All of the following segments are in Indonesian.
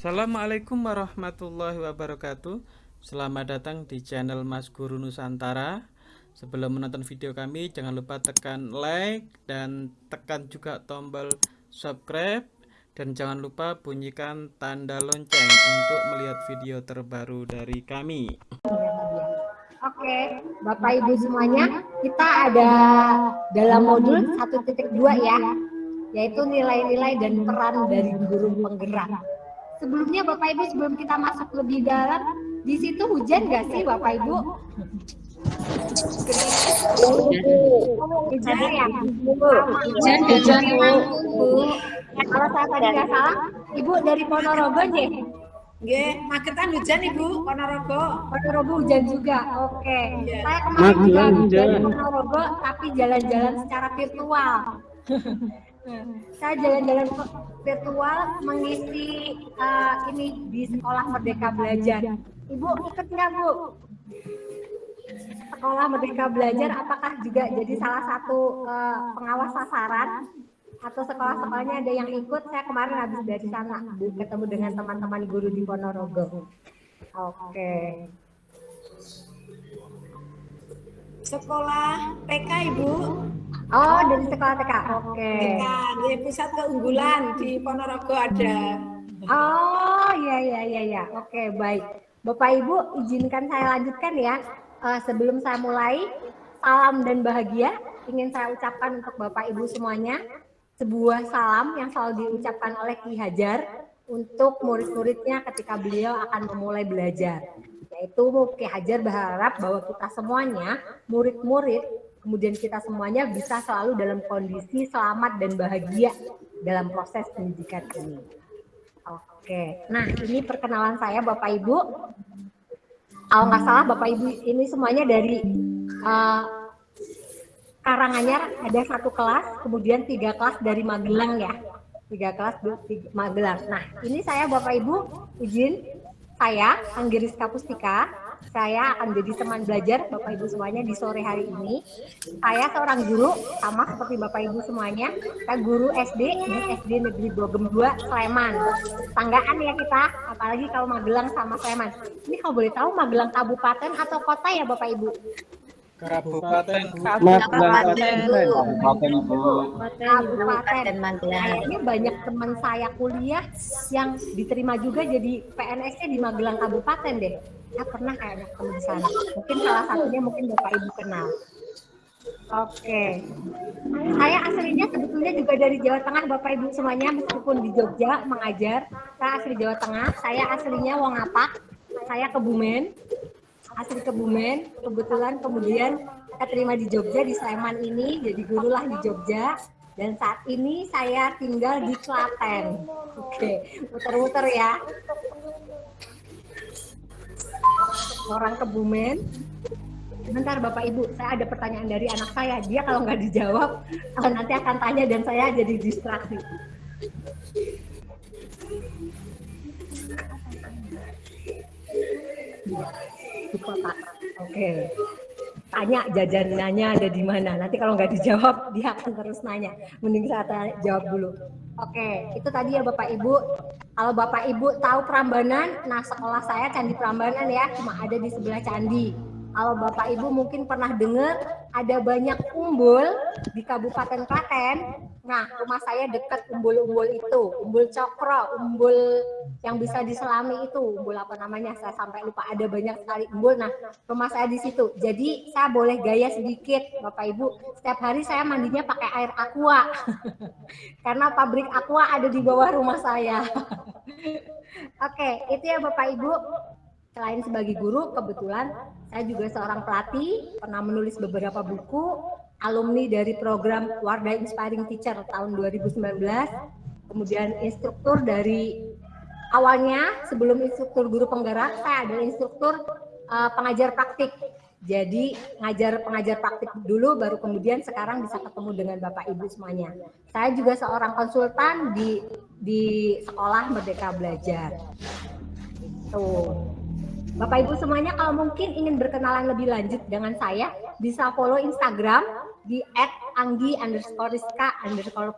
Assalamualaikum warahmatullahi wabarakatuh. Selamat datang di channel Mas Guru Nusantara. Sebelum menonton video kami jangan lupa tekan like dan tekan juga tombol subscribe. Dan jangan lupa bunyikan tanda lonceng untuk melihat video terbaru dari kami. Oke, Bapak Ibu semuanya, kita ada dalam modul 1.2 ya, yaitu nilai-nilai dan peran dari guru penggerak sebelumnya Bapak Ibu sebelum kita masuk lebih dalam, di situ hujan nggak sih Bapak Ibu? Hujan ya? Hujan, hujan Bu. Kalau saya tadi nggak salah, Ibu dari Ponorogo nih. Nggih, magetan hujan Ibu, Ponorogo. Ponorogo hujan juga. Oke. Okay. Yeah. Saya kemarin juga dari Ponorogo tapi jalan-jalan secara virtual. saya jalan-jalan virtual mengisi uh, ini di sekolah Merdeka Belajar. Ibu ikut nggak Bu? Sekolah Merdeka Belajar apakah juga jadi salah satu uh, pengawas sasaran atau sekolah-sekolahnya ada yang ikut? Saya kemarin habis dari sana ketemu dengan teman-teman guru di Ponorogo. Oke. Okay. Sekolah PK Ibu. Oh, dari sekolah TK. Oke. Okay. TK, di pusat keunggulan di Ponorogo ada. Oh, iya iya iya ya. Oke, okay, baik. Bapak Ibu, izinkan saya lanjutkan ya. Uh, sebelum saya mulai, salam dan bahagia ingin saya ucapkan untuk Bapak Ibu semuanya. Sebuah salam yang selalu diucapkan oleh Ki Hajar untuk murid-muridnya ketika beliau akan memulai belajar. Yaitu Ki Hajar berharap bahwa kita semuanya, murid-murid, kemudian kita semuanya bisa selalu dalam kondisi selamat dan bahagia dalam proses pendidikan ini. Oke, nah ini perkenalan saya Bapak Ibu. Kalau nggak salah Bapak Ibu ini semuanya dari uh, Karanganyar ada satu kelas, kemudian tiga kelas dari Magelang ya, tiga kelas di Magelang. Nah ini saya Bapak Ibu izin saya Anggiris Kapustika saya akan jadi teman belajar Bapak Ibu semuanya di sore hari ini. Saya seorang guru, sama seperti Bapak Ibu semuanya. Saya guru SD di SD Negeri Bogem 2, Sleman. Tanggaan ya kita, apalagi kalau Magelang sama Sleman. Ini kalau boleh tahu Magelang kabupaten atau kota ya Bapak Ibu? Kabupaten Kabupaten Kabupaten Kabupaten Magelang. Ini banyak teman saya kuliah yang diterima juga jadi PNS-nya di Magelang Kabupaten deh. Pernah kayaknya ketemu di sana. Mungkin salah satunya mungkin Bapak Ibu kenal. Oke. Saya aslinya sebetulnya juga dari Jawa Tengah Bapak Ibu semuanya meskipun di Jogja mengajar. Saya asli Jawa Tengah. Saya aslinya Wongapak. Saya Kebumen asli Kebumen kebetulan kemudian saya terima di Jogja di Sleman ini jadi guru lah di Jogja dan saat ini saya tinggal di Klaten oke muter-muter ya orang Kebumen Sebentar Bapak Ibu, saya ada pertanyaan dari anak saya. Dia kalau nggak dijawab, nanti akan tanya dan saya jadi distraksi. Oke. Tanya jajanannya ada di mana. Nanti kalau nggak dijawab, dia akan terus nanya. Mending saya jawab dulu. Oke, itu tadi ya Bapak Ibu. Kalau Bapak Ibu tahu Prambanan, nah sekolah saya Candi Prambanan ya, cuma ada di sebelah candi. Kalau Bapak Ibu mungkin pernah dengar ada banyak umbul di Kabupaten Klaten. Nah, rumah saya dekat umbul-umbul itu, umbul cokro, umbul yang bisa diselami itu, umbul apa namanya? Saya sampai lupa ada banyak sekali umbul. Nah, rumah saya di situ. Jadi saya boleh gaya sedikit, Bapak Ibu. Setiap hari saya mandinya pakai air aqua. Karena pabrik aqua ada di bawah rumah saya. Oke, itu ya Bapak Ibu. Selain sebagai guru, kebetulan saya juga seorang pelatih, pernah menulis beberapa buku, alumni dari program Wardah Inspiring Teacher tahun 2019, kemudian instruktur dari awalnya sebelum instruktur guru penggerak, saya adalah instruktur uh, pengajar praktik. Jadi ngajar pengajar praktik dulu, baru kemudian sekarang bisa ketemu dengan Bapak Ibu semuanya. Saya juga seorang konsultan di di sekolah Merdeka Belajar. Tuh. Bapak Ibu semuanya kalau mungkin ingin berkenalan lebih lanjut dengan saya, bisa follow Instagram di anggi underscore underscore.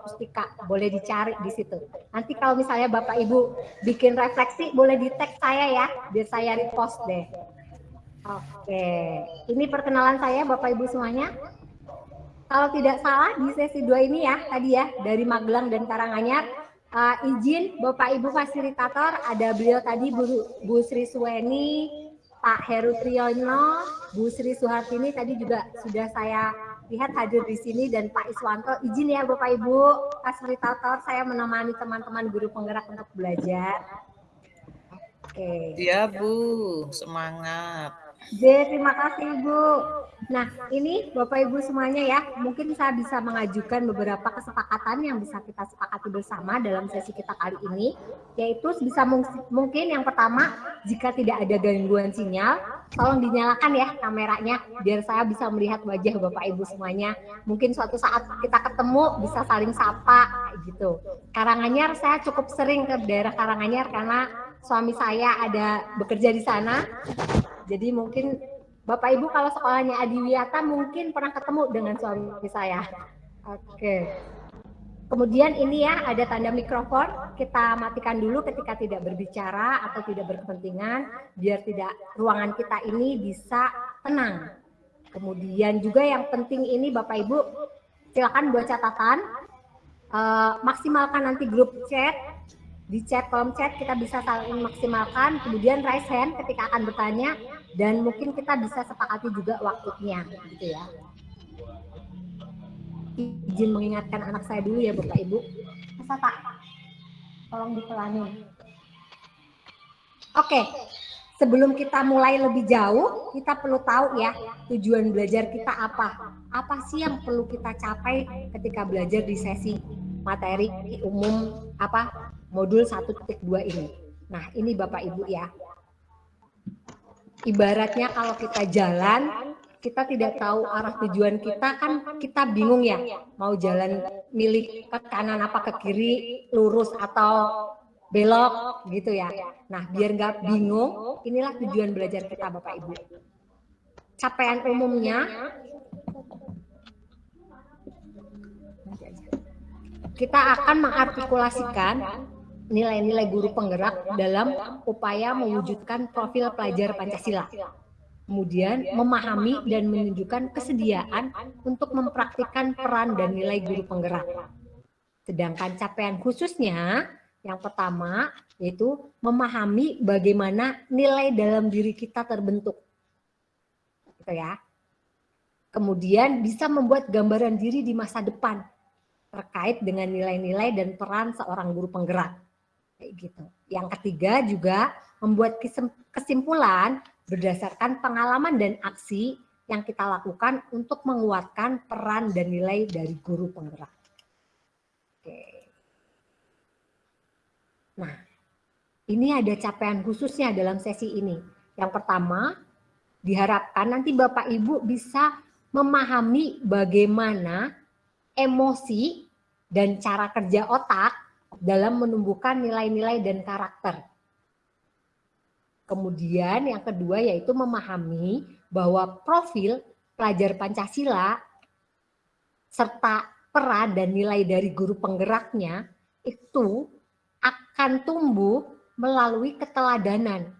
Boleh dicari di situ. Nanti kalau misalnya Bapak Ibu bikin refleksi, boleh di tag saya ya, biar saya repost deh. Oke, ini perkenalan saya Bapak Ibu semuanya. Kalau tidak salah di sesi dua ini ya, tadi ya, dari Magelang dan Karanganyar, uh, izin Bapak Ibu fasilitator, ada beliau tadi Bu, Bu Sri Suweni, Pak Heru Triyono, Bu Sri Suhartini tadi juga sudah saya lihat hadir di sini dan Pak Iswanto. Izin ya Bapak Ibu fasilitator, saya menemani teman-teman guru penggerak untuk belajar. Oke. Iya Bu, semangat. J, terima kasih Ibu. Nah, ini Bapak Ibu semuanya ya, mungkin saya bisa mengajukan beberapa kesepakatan yang bisa kita sepakati bersama dalam sesi kita kali ini, yaitu bisa mungkin yang pertama, jika tidak ada gangguan sinyal, tolong dinyalakan ya kameranya, biar saya bisa melihat wajah Bapak Ibu semuanya. Mungkin suatu saat kita ketemu, bisa saling sapa, gitu. Karanganyar, saya cukup sering ke daerah Karanganyar karena suami saya ada bekerja di sana, jadi mungkin Bapak Ibu kalau sekolahnya Adiwiyata mungkin pernah ketemu dengan suami saya. Oke. Kemudian ini ya ada tanda mikrofon, kita matikan dulu ketika tidak berbicara atau tidak berkepentingan biar tidak ruangan kita ini bisa tenang. Kemudian juga yang penting ini Bapak Ibu silakan buat catatan, uh, maksimalkan nanti grup chat di chat kolom chat kita bisa saling maksimalkan kemudian raise hand ketika akan bertanya dan mungkin kita bisa sepakati juga waktunya gitu ya. Izin mengingatkan anak saya dulu ya Bapak Ibu. Masa Pak? Tolong dipelani. Oke sebelum kita mulai lebih jauh kita perlu tahu ya tujuan belajar kita apa. Apa sih yang perlu kita capai ketika belajar di sesi materi umum apa modul 1.2 ini. Nah, ini Bapak Ibu ya. Ibaratnya kalau kita jalan, kita tidak tahu arah tujuan kita kan kita bingung ya. Mau jalan milik ke kanan apa ke kiri, lurus atau belok gitu ya. Nah, biar nggak bingung, inilah tujuan belajar kita Bapak Ibu. Capaian umumnya kita akan mengartikulasikan nilai-nilai guru penggerak dalam upaya mewujudkan profil pelajar Pancasila. Kemudian memahami dan menunjukkan kesediaan untuk mempraktikkan peran dan nilai guru penggerak. Sedangkan capaian khususnya yang pertama yaitu memahami bagaimana nilai dalam diri kita terbentuk. Gitu ya. Kemudian bisa membuat gambaran diri di masa depan terkait dengan nilai-nilai dan peran seorang guru penggerak kayak gitu. Yang ketiga juga membuat kesimpulan berdasarkan pengalaman dan aksi yang kita lakukan untuk menguatkan peran dan nilai dari guru penggerak. Oke. Nah, ini ada capaian khususnya dalam sesi ini. Yang pertama, diharapkan nanti Bapak Ibu bisa memahami bagaimana emosi dan cara kerja otak dalam menumbuhkan nilai-nilai dan karakter. Kemudian yang kedua yaitu memahami bahwa profil pelajar Pancasila serta peran dan nilai dari guru penggeraknya itu akan tumbuh melalui keteladanan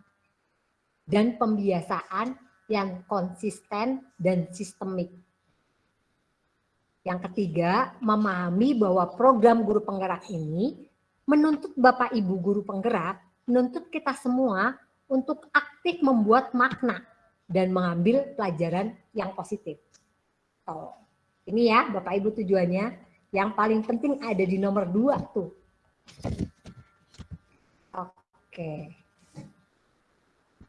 dan pembiasaan yang konsisten dan sistemik. Yang ketiga, memahami bahwa program guru penggerak ini menuntut Bapak Ibu guru penggerak, menuntut kita semua untuk aktif membuat makna dan mengambil pelajaran yang positif. Oh, ini ya Bapak Ibu tujuannya. Yang paling penting ada di nomor dua tuh. Oke.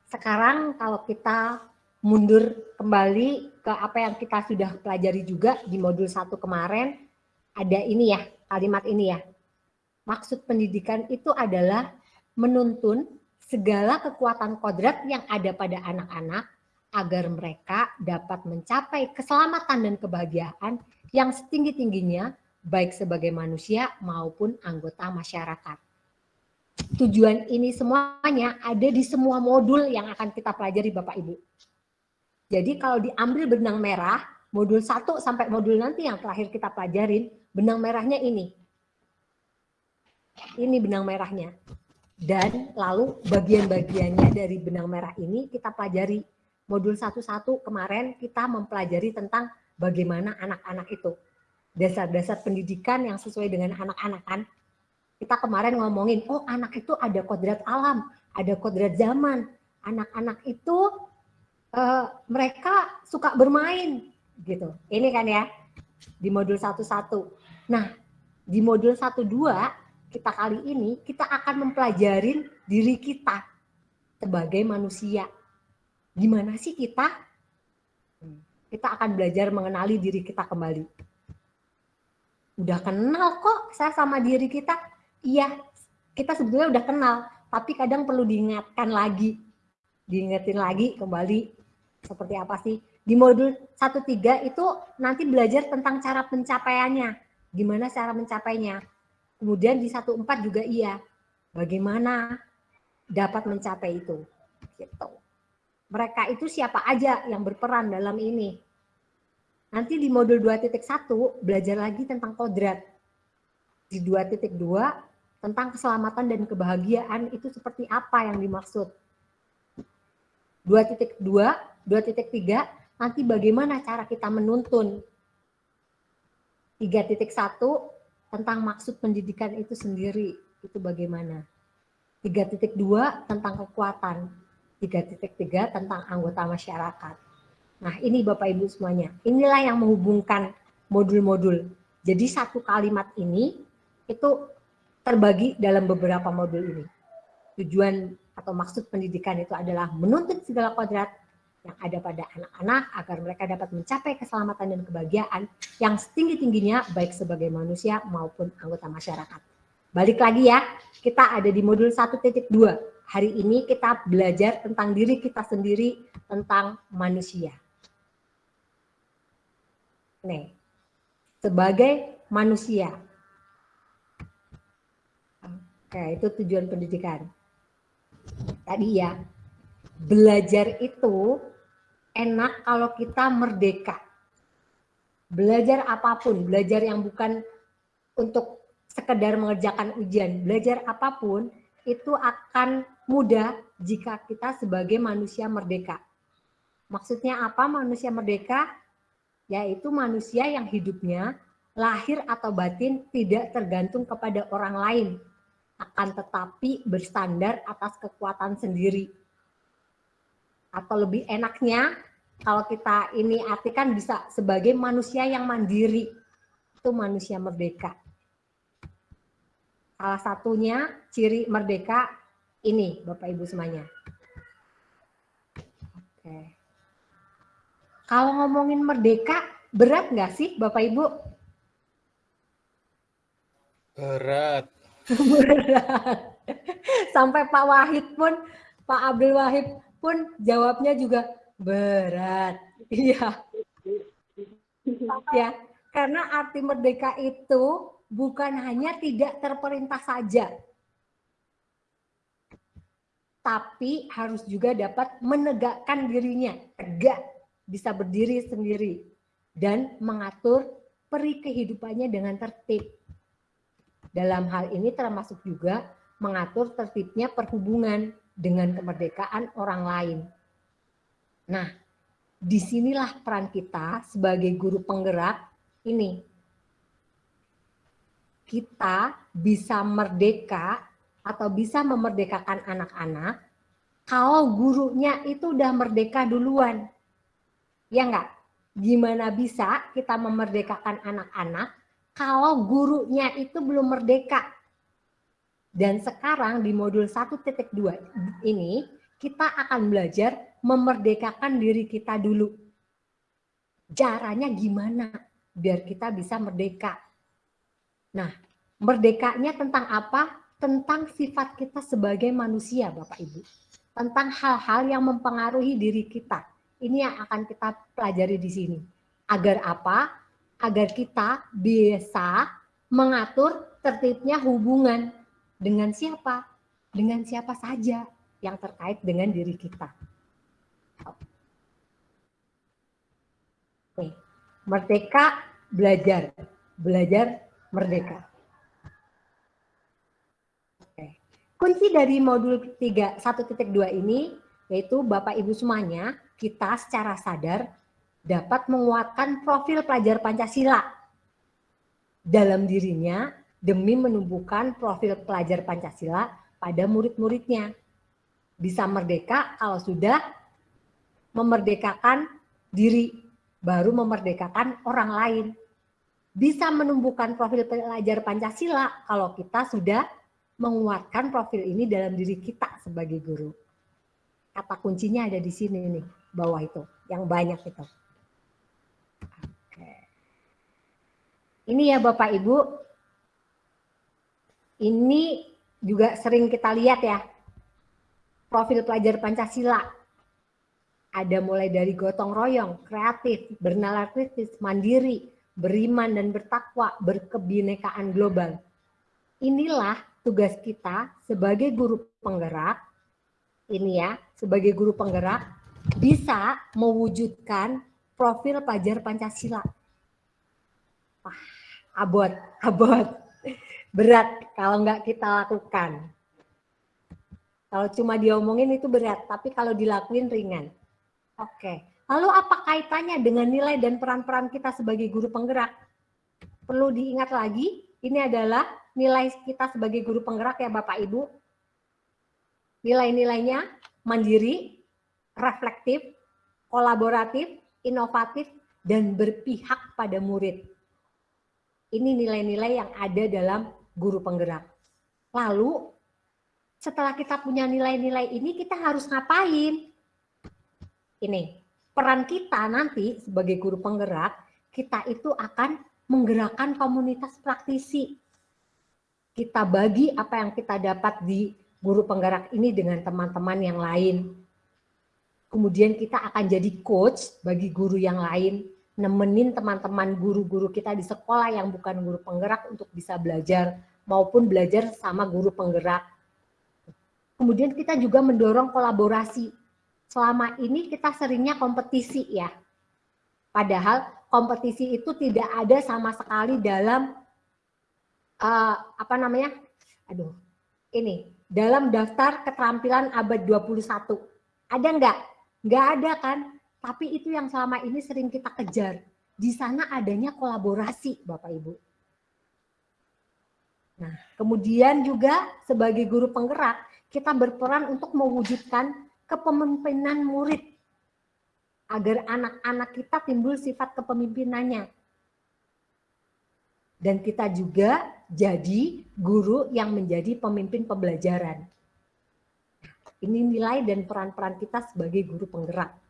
Sekarang kalau kita mundur kembali ke apa yang kita sudah pelajari juga di modul satu kemarin, ada ini ya, kalimat ini ya. Maksud pendidikan itu adalah menuntun segala kekuatan kodrat yang ada pada anak-anak agar mereka dapat mencapai keselamatan dan kebahagiaan yang setinggi-tingginya baik sebagai manusia maupun anggota masyarakat. Tujuan ini semuanya ada di semua modul yang akan kita pelajari Bapak Ibu. Jadi kalau diambil benang merah, modul 1 sampai modul nanti yang terakhir kita pelajarin, benang merahnya ini. Ini benang merahnya. Dan lalu bagian-bagiannya dari benang merah ini kita pelajari. Modul 1-1 kemarin kita mempelajari tentang bagaimana anak-anak itu. Dasar-dasar pendidikan yang sesuai dengan anak-anak kan. Kita kemarin ngomongin, oh anak itu ada kodrat alam, ada kodrat zaman. Anak-anak itu uh, mereka suka bermain gitu. Ini kan ya di modul 11. Nah, di modul 12 kita kali ini kita akan mempelajarin diri kita sebagai manusia. Gimana sih kita? Kita akan belajar mengenali diri kita kembali. Udah kenal kok saya sama diri kita. Iya, kita sebetulnya udah kenal, tapi kadang perlu diingatkan lagi. Diingetin lagi kembali seperti apa sih. Di modul 1.3 itu nanti belajar tentang cara pencapaiannya. Gimana cara mencapainya Kemudian di satu empat juga iya. Bagaimana dapat mencapai itu? Gitu. Mereka itu siapa aja yang berperan dalam ini? Nanti di modul 2.1 belajar lagi tentang kodrat. Di 2.2 tentang keselamatan dan kebahagiaan itu seperti apa yang dimaksud. 2.2, 2.3 nanti bagaimana cara kita menuntun. 3.1 tentang maksud pendidikan itu sendiri itu bagaimana. 3.2 tentang kekuatan, 3.3 tentang anggota masyarakat. Nah ini Bapak Ibu semuanya, inilah yang menghubungkan modul-modul. Jadi satu kalimat ini itu terbagi dalam beberapa modul ini. Tujuan atau maksud pendidikan itu adalah menuntut segala kodrat yang ada pada anak-anak agar mereka dapat mencapai keselamatan dan kebahagiaan yang setinggi-tingginya baik sebagai manusia maupun anggota masyarakat. Balik lagi ya, kita ada di modul 1.2. Hari ini kita belajar tentang diri kita sendiri, tentang manusia. Nih, sebagai manusia. Oke, itu tujuan pendidikan. Tadi ya, belajar itu enak kalau kita merdeka. Belajar apa pun, belajar yang bukan untuk sekedar mengerjakan ujian, belajar apa pun itu akan mudah jika kita sebagai manusia merdeka. Maksudnya apa manusia merdeka? Yaitu manusia yang hidupnya lahir atau batin tidak tergantung kepada orang lain, akan tetapi berstandar atas kekuatan sendiri atau lebih enaknya kalau kita ini artikan bisa sebagai manusia yang mandiri. Itu manusia merdeka. Salah satunya ciri merdeka ini Bapak Ibu semuanya. Oke. Kalau ngomongin merdeka berat nggak sih Bapak Ibu? Berat. Berat. Sampai Pak Wahid pun Pak Abdul Wahid pun jawabnya juga berat. Iya. ya, karena arti merdeka itu bukan hanya tidak terperintah saja. Tapi harus juga dapat menegakkan dirinya, tegak, bisa berdiri sendiri dan mengatur peri kehidupannya dengan tertib. Dalam hal ini termasuk juga mengatur tertibnya perhubungan dengan kemerdekaan orang lain. Nah, di sinilah peran kita sebagai guru penggerak ini. Kita bisa merdeka atau bisa memerdekakan anak-anak kalau gurunya itu udah merdeka duluan. Ya enggak? Gimana bisa kita memerdekakan anak-anak kalau gurunya itu belum merdeka? Dan sekarang di modul 1.2 ini kita akan belajar memerdekakan diri kita dulu. Caranya gimana biar kita bisa merdeka? Nah, merdekanya tentang apa? Tentang sifat kita sebagai manusia, Bapak Ibu. Tentang hal-hal yang mempengaruhi diri kita. Ini yang akan kita pelajari di sini. Agar apa? Agar kita bisa mengatur tertibnya hubungan dengan siapa? Dengan siapa saja yang terkait dengan diri kita. Oke. Merdeka belajar, belajar merdeka. Oke. Kunci dari modul 3 1.2 ini yaitu Bapak Ibu semuanya kita secara sadar dapat menguatkan profil pelajar Pancasila dalam dirinya demi menumbuhkan profil pelajar Pancasila pada murid-muridnya. Bisa merdeka kalau sudah memerdekakan diri, baru memerdekakan orang lain bisa menumbuhkan profil pelajar Pancasila kalau kita sudah menguatkan profil ini dalam diri kita sebagai guru. Kata kuncinya ada di sini nih, bawah itu, yang banyak itu. Ini ya Bapak Ibu, ini juga sering kita lihat ya, profil pelajar Pancasila. Ada mulai dari gotong royong, kreatif, bernalar kritis, mandiri, beriman dan bertakwa, berkebinekaan global. Inilah tugas kita sebagai guru penggerak, ini ya, sebagai guru penggerak, bisa mewujudkan profil pelajar Pancasila. Wah, abot, abot. Berat kalau nggak kita lakukan. Kalau cuma diomongin itu berat, tapi kalau dilakuin ringan. Oke. Lalu apa kaitannya dengan nilai dan peran-peran kita sebagai guru penggerak? Perlu diingat lagi, ini adalah nilai kita sebagai guru penggerak ya Bapak Ibu. Nilai-nilainya mandiri, reflektif, kolaboratif, inovatif, dan berpihak pada murid. Ini nilai-nilai yang ada dalam guru penggerak. Lalu setelah kita punya nilai-nilai ini kita harus ngapain? Ini peran kita nanti sebagai guru penggerak, kita itu akan menggerakkan komunitas praktisi. Kita bagi apa yang kita dapat di guru penggerak ini dengan teman-teman yang lain. Kemudian kita akan jadi coach bagi guru yang lain, nemenin teman-teman guru-guru kita di sekolah yang bukan guru penggerak untuk bisa belajar maupun belajar sama guru penggerak. Kemudian kita juga mendorong kolaborasi selama ini kita seringnya kompetisi ya. Padahal kompetisi itu tidak ada sama sekali dalam uh, apa namanya? Aduh. Ini, dalam daftar keterampilan abad 21. Ada enggak? Enggak ada kan? Tapi itu yang selama ini sering kita kejar. Di sana adanya kolaborasi, Bapak Ibu. Nah, kemudian juga sebagai guru penggerak, kita berperan untuk mewujudkan kepemimpinan murid agar anak-anak kita timbul sifat kepemimpinannya. Dan kita juga jadi guru yang menjadi pemimpin pembelajaran. Ini nilai dan peran-peran kita sebagai guru penggerak.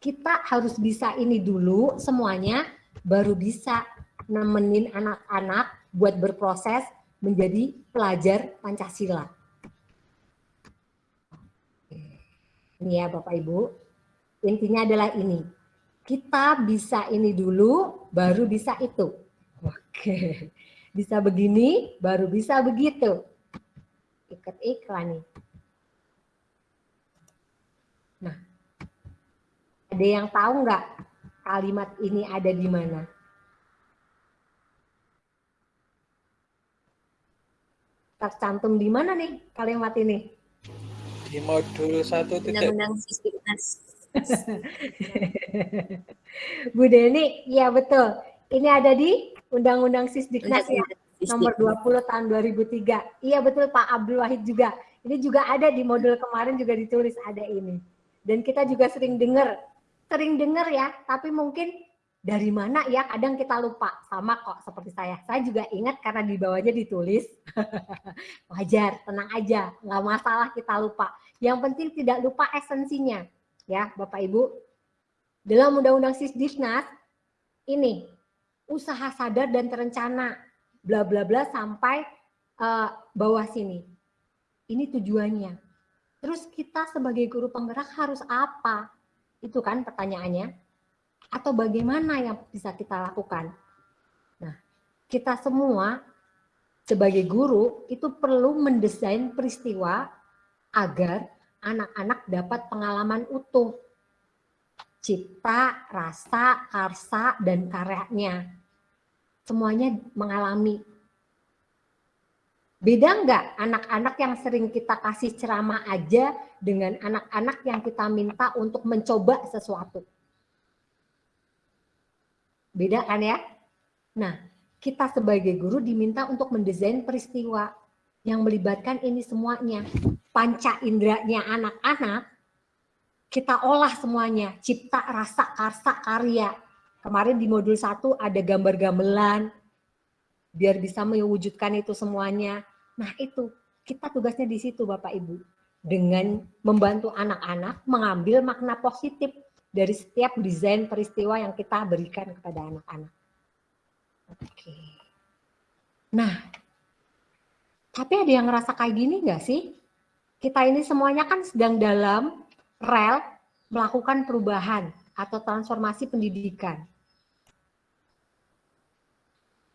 Kita harus bisa ini dulu semuanya, baru bisa nemenin anak-anak buat berproses menjadi pelajar Pancasila. Ini ya Bapak Ibu. Intinya adalah ini. Kita bisa ini dulu, baru bisa itu. Oke. Bisa begini, baru bisa begitu. Ikat iklan nih. Nah, ada yang tahu nggak kalimat ini ada di mana? Tercantum di mana nih kalimat ini? di modul satu tidak undang Sisdiknas. Bu Deni, iya betul. Ini ada di Undang-Undang Sisdiknas ya, nomor 20 tahun 2003. Iya betul Pak Abdul Wahid juga. Ini juga ada di modul kemarin juga ditulis ada ini. Dan kita juga sering dengar, sering dengar ya, tapi mungkin dari mana ya kadang kita lupa. Sama kok seperti saya. Saya juga ingat karena di bawahnya ditulis. Wajar tenang aja nggak masalah kita lupa. Yang penting tidak lupa esensinya. Ya bapak ibu dalam undang-undang sisdiknas ini usaha sadar dan terencana bla bla bla sampai uh, bawah sini. Ini tujuannya. Terus kita sebagai guru penggerak harus apa itu kan pertanyaannya atau bagaimana yang bisa kita lakukan? Nah, kita semua sebagai guru itu perlu mendesain peristiwa agar anak-anak dapat pengalaman utuh. cipta, rasa, karsa, dan karyanya. Semuanya mengalami. Beda nggak anak-anak yang sering kita kasih ceramah aja dengan anak-anak yang kita minta untuk mencoba sesuatu? Beda kan ya? Nah, kita sebagai guru diminta untuk mendesain peristiwa yang melibatkan ini semuanya. Panca inderanya anak-anak, kita olah semuanya. Cipta, rasa, karsa, karya. Kemarin di modul 1 ada gambar gamelan, biar bisa mewujudkan itu semuanya. Nah itu, kita tugasnya di situ Bapak Ibu. Dengan membantu anak-anak mengambil makna positif dari setiap desain peristiwa yang kita berikan kepada anak-anak. Oke. Nah, tapi ada yang ngerasa kayak gini nggak sih? Kita ini semuanya kan sedang dalam rel melakukan perubahan atau transformasi pendidikan.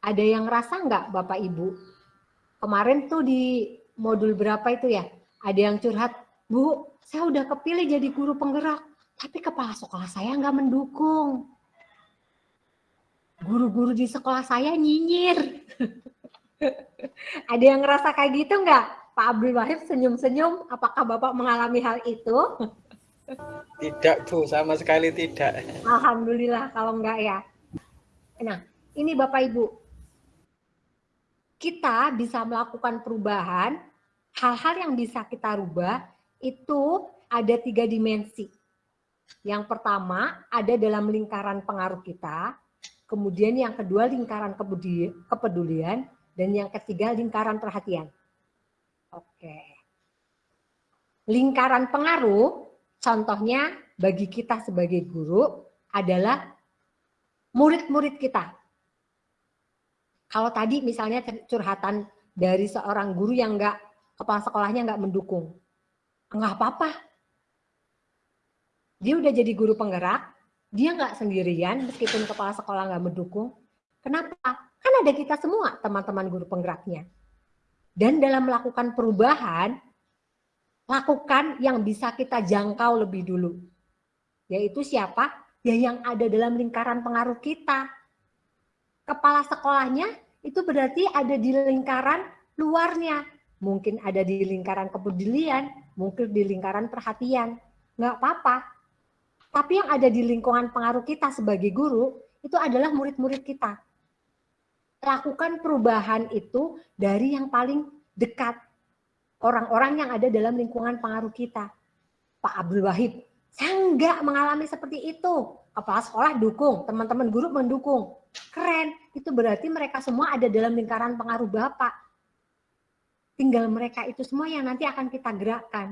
Ada yang ngerasa nggak Bapak Ibu? Kemarin tuh di modul berapa itu ya? Ada yang curhat, Bu, saya udah kepilih jadi guru penggerak, tapi kepala sekolah saya nggak mendukung. Guru-guru di sekolah saya nyinyir. Ada yang ngerasa kayak gitu nggak? Pak Abdul Wahid senyum-senyum, apakah Bapak mengalami hal itu? Tidak Bu, sama sekali tidak. Alhamdulillah kalau enggak ya. Nah, ini Bapak Ibu. Kita bisa melakukan perubahan, hal-hal yang bisa kita rubah itu ada tiga dimensi. Yang pertama ada dalam lingkaran pengaruh kita, kemudian yang kedua lingkaran kepedulian, dan yang ketiga, lingkaran perhatian. Oke. Lingkaran pengaruh, contohnya bagi kita sebagai guru adalah murid-murid kita. Kalau tadi misalnya curhatan dari seorang guru yang enggak, kepala sekolahnya enggak mendukung. Enggak apa-apa. Dia udah jadi guru penggerak, dia enggak sendirian meskipun kepala sekolah enggak mendukung. Kenapa? Kan ada kita semua teman-teman guru penggeraknya. Dan dalam melakukan perubahan, lakukan yang bisa kita jangkau lebih dulu. Yaitu siapa? Ya yang ada dalam lingkaran pengaruh kita. Kepala sekolahnya itu berarti ada di lingkaran luarnya. Mungkin ada di lingkaran kepedulian, mungkin di lingkaran perhatian. Nggak apa-apa. Tapi yang ada di lingkungan pengaruh kita sebagai guru, itu adalah murid-murid kita lakukan perubahan itu dari yang paling dekat. Orang-orang yang ada dalam lingkungan pengaruh kita. Pak Abdul Wahid, saya enggak mengalami seperti itu. Kepala sekolah dukung, teman-teman guru mendukung. Keren, itu berarti mereka semua ada dalam lingkaran pengaruh Bapak. Tinggal mereka itu semua yang nanti akan kita gerakkan.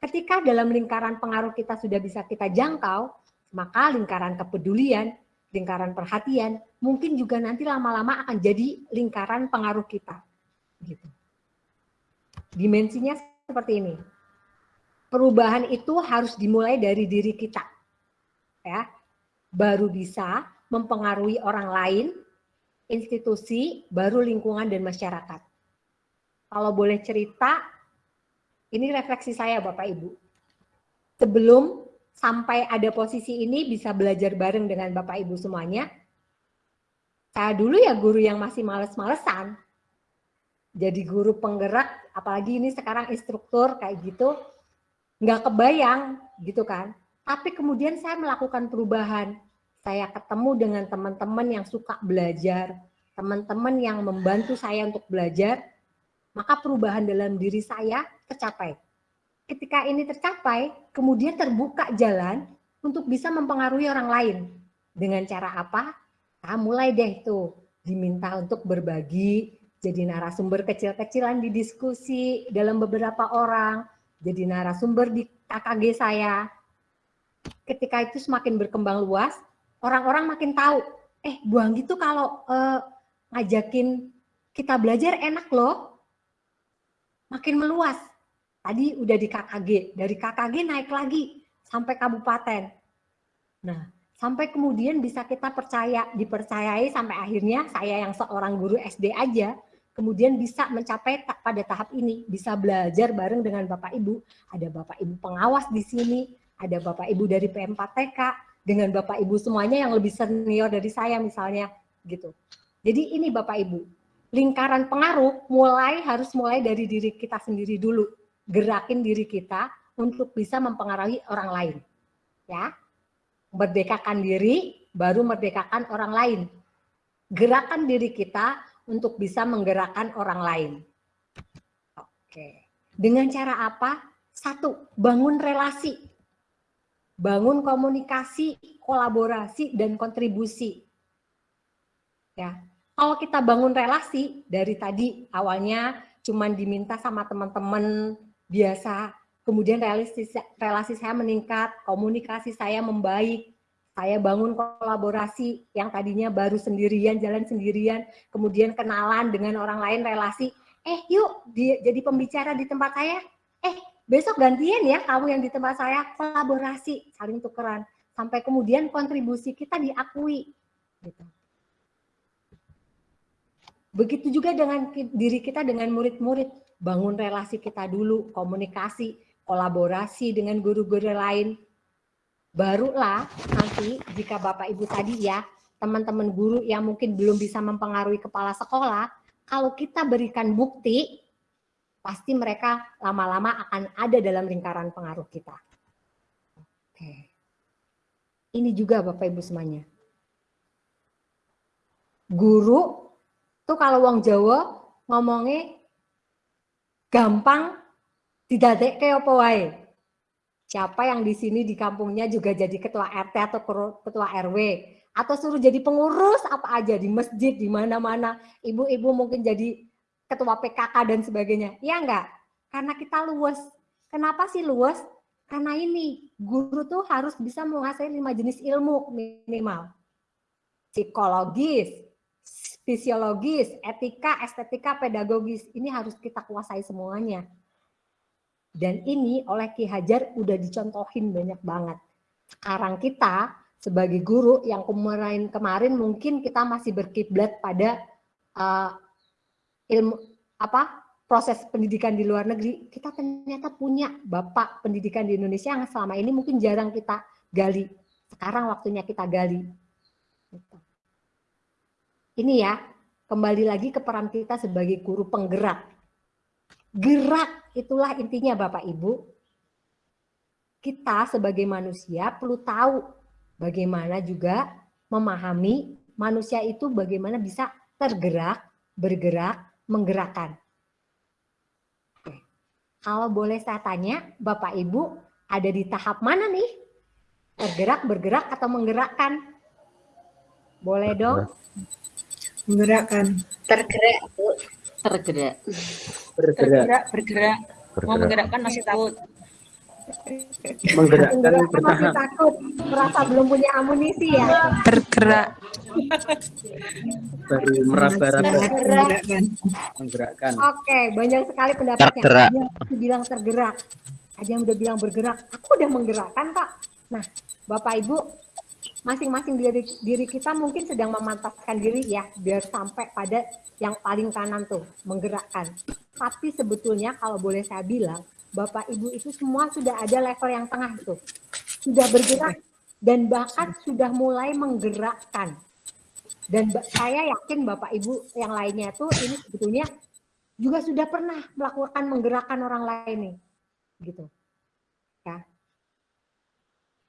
Ketika dalam lingkaran pengaruh kita sudah bisa kita jangkau, maka lingkaran kepedulian, lingkaran perhatian, mungkin juga nanti lama-lama akan jadi lingkaran pengaruh kita. Gitu. Dimensinya seperti ini. Perubahan itu harus dimulai dari diri kita. Ya. Baru bisa mempengaruhi orang lain, institusi, baru lingkungan dan masyarakat. Kalau boleh cerita, ini refleksi saya Bapak Ibu. Sebelum sampai ada posisi ini bisa belajar bareng dengan Bapak Ibu semuanya. Saya dulu ya guru yang masih males-malesan. Jadi guru penggerak, apalagi ini sekarang instruktur kayak gitu, nggak kebayang gitu kan. Tapi kemudian saya melakukan perubahan. Saya ketemu dengan teman-teman yang suka belajar, teman-teman yang membantu saya untuk belajar, maka perubahan dalam diri saya tercapai ketika ini tercapai, kemudian terbuka jalan untuk bisa mempengaruhi orang lain. Dengan cara apa? Nah, mulai deh tuh diminta untuk berbagi, jadi narasumber kecil-kecilan di diskusi dalam beberapa orang, jadi narasumber di KKG saya. Ketika itu semakin berkembang luas, orang-orang makin tahu, eh buang gitu kalau eh, ngajakin kita belajar enak loh, makin meluas Tadi udah di KKG, dari KKG naik lagi sampai kabupaten. Nah, sampai kemudian bisa kita percaya, dipercayai sampai akhirnya saya yang seorang guru SD aja, kemudian bisa mencapai pada tahap ini, bisa belajar bareng dengan Bapak Ibu. Ada Bapak Ibu pengawas di sini, ada Bapak Ibu dari PM4TK, dengan Bapak Ibu semuanya yang lebih senior dari saya misalnya gitu. Jadi ini Bapak Ibu, lingkaran pengaruh mulai harus mulai dari diri kita sendiri dulu. Gerakin diri kita untuk bisa mempengaruhi orang lain. Ya. Merdekakan diri baru merdekakan orang lain. Gerakan diri kita untuk bisa menggerakkan orang lain. Oke. Dengan cara apa? Satu, bangun relasi. Bangun komunikasi, kolaborasi, dan kontribusi. Ya, kalau kita bangun relasi dari tadi awalnya cuman diminta sama teman-teman biasa, kemudian relasi relasi saya meningkat, komunikasi saya membaik, saya bangun kolaborasi yang tadinya baru sendirian, jalan sendirian, kemudian kenalan dengan orang lain relasi, eh yuk di, jadi pembicara di tempat saya, eh besok gantian ya kamu yang di tempat saya, kolaborasi, saling tukeran, sampai kemudian kontribusi kita diakui. Gitu. Begitu juga dengan diri kita dengan murid-murid, bangun relasi kita dulu, komunikasi, kolaborasi dengan guru-guru lain. Barulah nanti jika Bapak Ibu tadi ya, teman-teman guru yang mungkin belum bisa mempengaruhi kepala sekolah, kalau kita berikan bukti, pasti mereka lama-lama akan ada dalam lingkaran pengaruh kita. Oke. Ini juga Bapak Ibu semuanya. Guru tuh kalau wong Jawa ngomongnya gampang tidak kayak apa wae. Siapa yang di sini di kampungnya juga jadi ketua RT atau ketua RW atau suruh jadi pengurus apa aja di masjid di mana-mana. Ibu-ibu mungkin jadi ketua PKK dan sebagainya. Iya enggak? Karena kita luas. Kenapa sih luas? Karena ini guru tuh harus bisa menguasai lima jenis ilmu minimal. Psikologis, fisiologis, etika, estetika, pedagogis. Ini harus kita kuasai semuanya. Dan ini oleh Ki Hajar udah dicontohin banyak banget. Sekarang kita sebagai guru yang kemarin kemarin mungkin kita masih berkiblat pada uh, ilmu apa proses pendidikan di luar negeri, kita ternyata punya bapak pendidikan di Indonesia yang selama ini mungkin jarang kita gali. Sekarang waktunya kita gali. Gitu. Ini ya, kembali lagi ke peran kita sebagai guru penggerak. Gerak, itulah intinya Bapak Ibu. Kita sebagai manusia perlu tahu bagaimana juga memahami manusia itu bagaimana bisa tergerak, bergerak, menggerakkan. Kalau boleh saya tanya, Bapak Ibu ada di tahap mana nih? Tergerak, bergerak, atau menggerakkan? Boleh dong? Menggerakkan. Tergerak, Bu. Tergerak. Bergerak. bergerak. Mau menggerakkan masih takut. Menggerakkan Menggerakkan masih takut, merasa belum punya amunisi ya. Bergerak. Baru meraba-raba Menggerakkan. menggerakkan. Oke, banyak sekali pendapatnya. Tergerak. Ada yang bilang tergerak, ada yang udah bilang bergerak. Aku udah menggerakkan, Pak. Nah, Bapak Ibu, masing-masing diri, diri kita mungkin sedang memantapkan diri ya, biar sampai pada yang paling kanan tuh, menggerakkan. Tapi sebetulnya kalau boleh saya bilang, Bapak Ibu itu semua sudah ada level yang tengah tuh. Sudah bergerak dan bahkan sudah mulai menggerakkan. Dan saya yakin Bapak Ibu yang lainnya tuh ini sebetulnya juga sudah pernah melakukan menggerakkan orang lain nih. Gitu.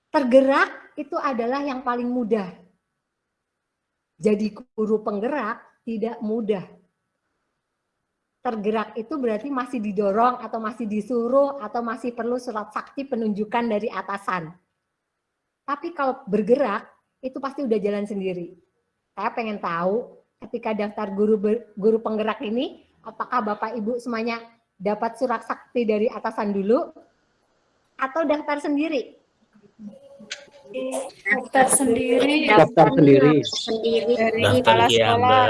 Tergerak itu adalah yang paling mudah. Jadi guru penggerak tidak mudah. Tergerak itu berarti masih didorong atau masih disuruh atau masih perlu surat sakti penunjukan dari atasan. Tapi kalau bergerak itu pasti udah jalan sendiri. Saya pengen tahu ketika daftar guru guru penggerak ini apakah Bapak Ibu semuanya dapat surat sakti dari atasan dulu atau daftar sendiri? Daftar sendiri. Daftar sendiri. Sendiri dari Daftar kepala sekolah.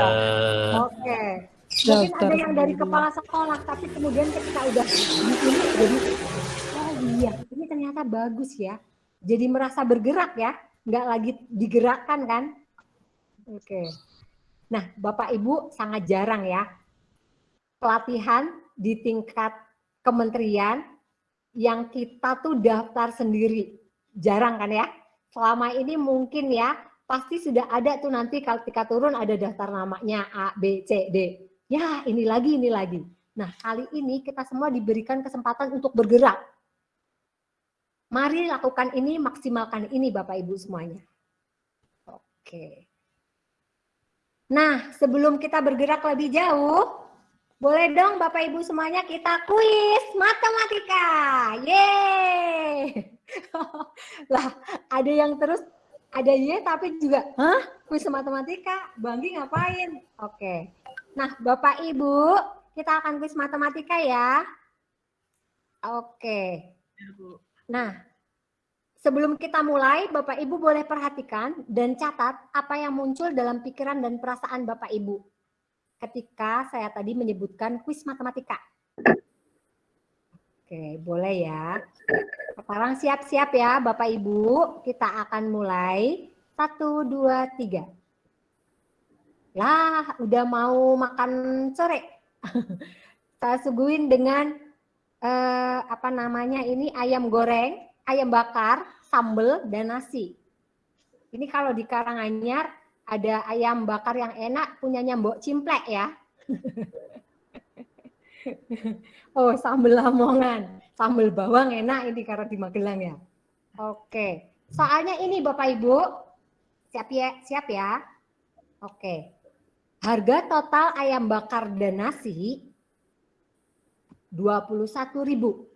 Oke. Mungkin ada yang dari kepala sekolah, tapi kemudian ketika udah di sini jadi oh iya, ini ternyata bagus ya. Jadi merasa bergerak ya, nggak lagi digerakkan kan? Oke. Nah, Bapak Ibu sangat jarang ya pelatihan di tingkat kementerian yang kita tuh daftar sendiri. Jarang kan ya? Selama ini mungkin ya pasti sudah ada tuh nanti ketika turun ada daftar namanya A, B, C, D. Ya ini lagi, ini lagi. Nah kali ini kita semua diberikan kesempatan untuk bergerak. Mari lakukan ini, maksimalkan ini Bapak Ibu semuanya. Oke. Nah sebelum kita bergerak lebih jauh, boleh dong Bapak Ibu semuanya kita kuis matematika. Yeay. lah ada yang terus ada ye tapi juga hah? kuis matematika. Banggi ngapain? Oke. Nah bapak ibu kita akan kuis matematika ya. Oke. Nah sebelum kita mulai bapak ibu boleh perhatikan dan catat apa yang muncul dalam pikiran dan perasaan bapak ibu ketika saya tadi menyebutkan kuis matematika Oke, boleh ya. Sekarang siap-siap ya Bapak Ibu. Kita akan mulai. Satu, dua, tiga. Lah, udah mau makan sore. Saya suguhin dengan eh, apa namanya ini ayam goreng, ayam bakar, sambal, dan nasi. Ini kalau di Karanganyar ada ayam bakar yang enak punyanya Mbok Cimplek ya. Oh, sambal lamongan. Sambal bawang enak ini karena di Magelang ya. Oke. Soalnya ini Bapak Ibu, siap ya, siap ya. Oke. Harga total ayam bakar dan nasi 21.000.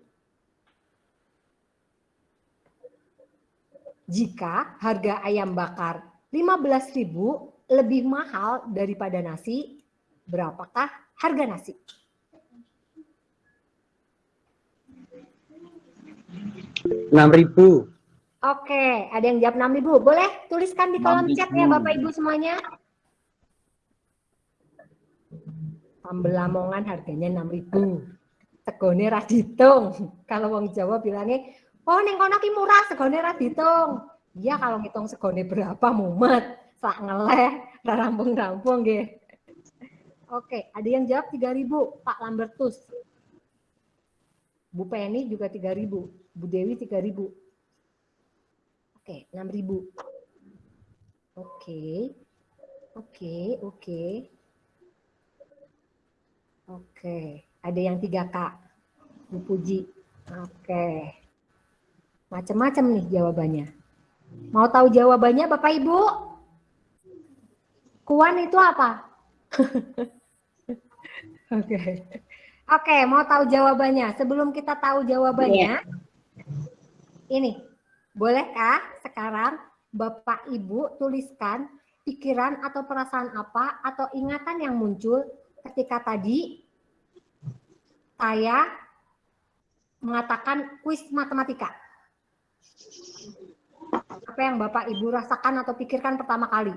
Jika harga ayam bakar 15.000 lebih mahal daripada nasi, berapakah harga nasi? Enam ribu Oke, ada yang jawab 6.000. Boleh tuliskan di kolom chat ya 6.000. Bapak Ibu semuanya. Sambel Lamongan harganya 6.000. Segone ra ditung. Kalau wong Jawa bilangnya, "Oh, ning kono ki murah, segone ra ditung." Iya, kalau ngitung segone berapa mumet, sak ngeleh, ra rampung-rampung nggih. Oke, ada yang jawab 3.000, Pak Lambertus. Bu Penny juga 3.000, Bu Dewi 3.000. Oke, 6.000. Oke. Oke, oke. Oke, ada yang 3K. Bu Puji. Oke. Macam-macam nih jawabannya. Mau tahu jawabannya Bapak Ibu? Kuan itu apa? Oke. Oke, mau tahu jawabannya. Sebelum kita tahu jawabannya, ini bolehkah sekarang Bapak Ibu tuliskan pikiran atau perasaan apa atau ingatan yang muncul ketika tadi saya mengatakan kuis matematika. Apa yang Bapak Ibu rasakan atau pikirkan pertama kali?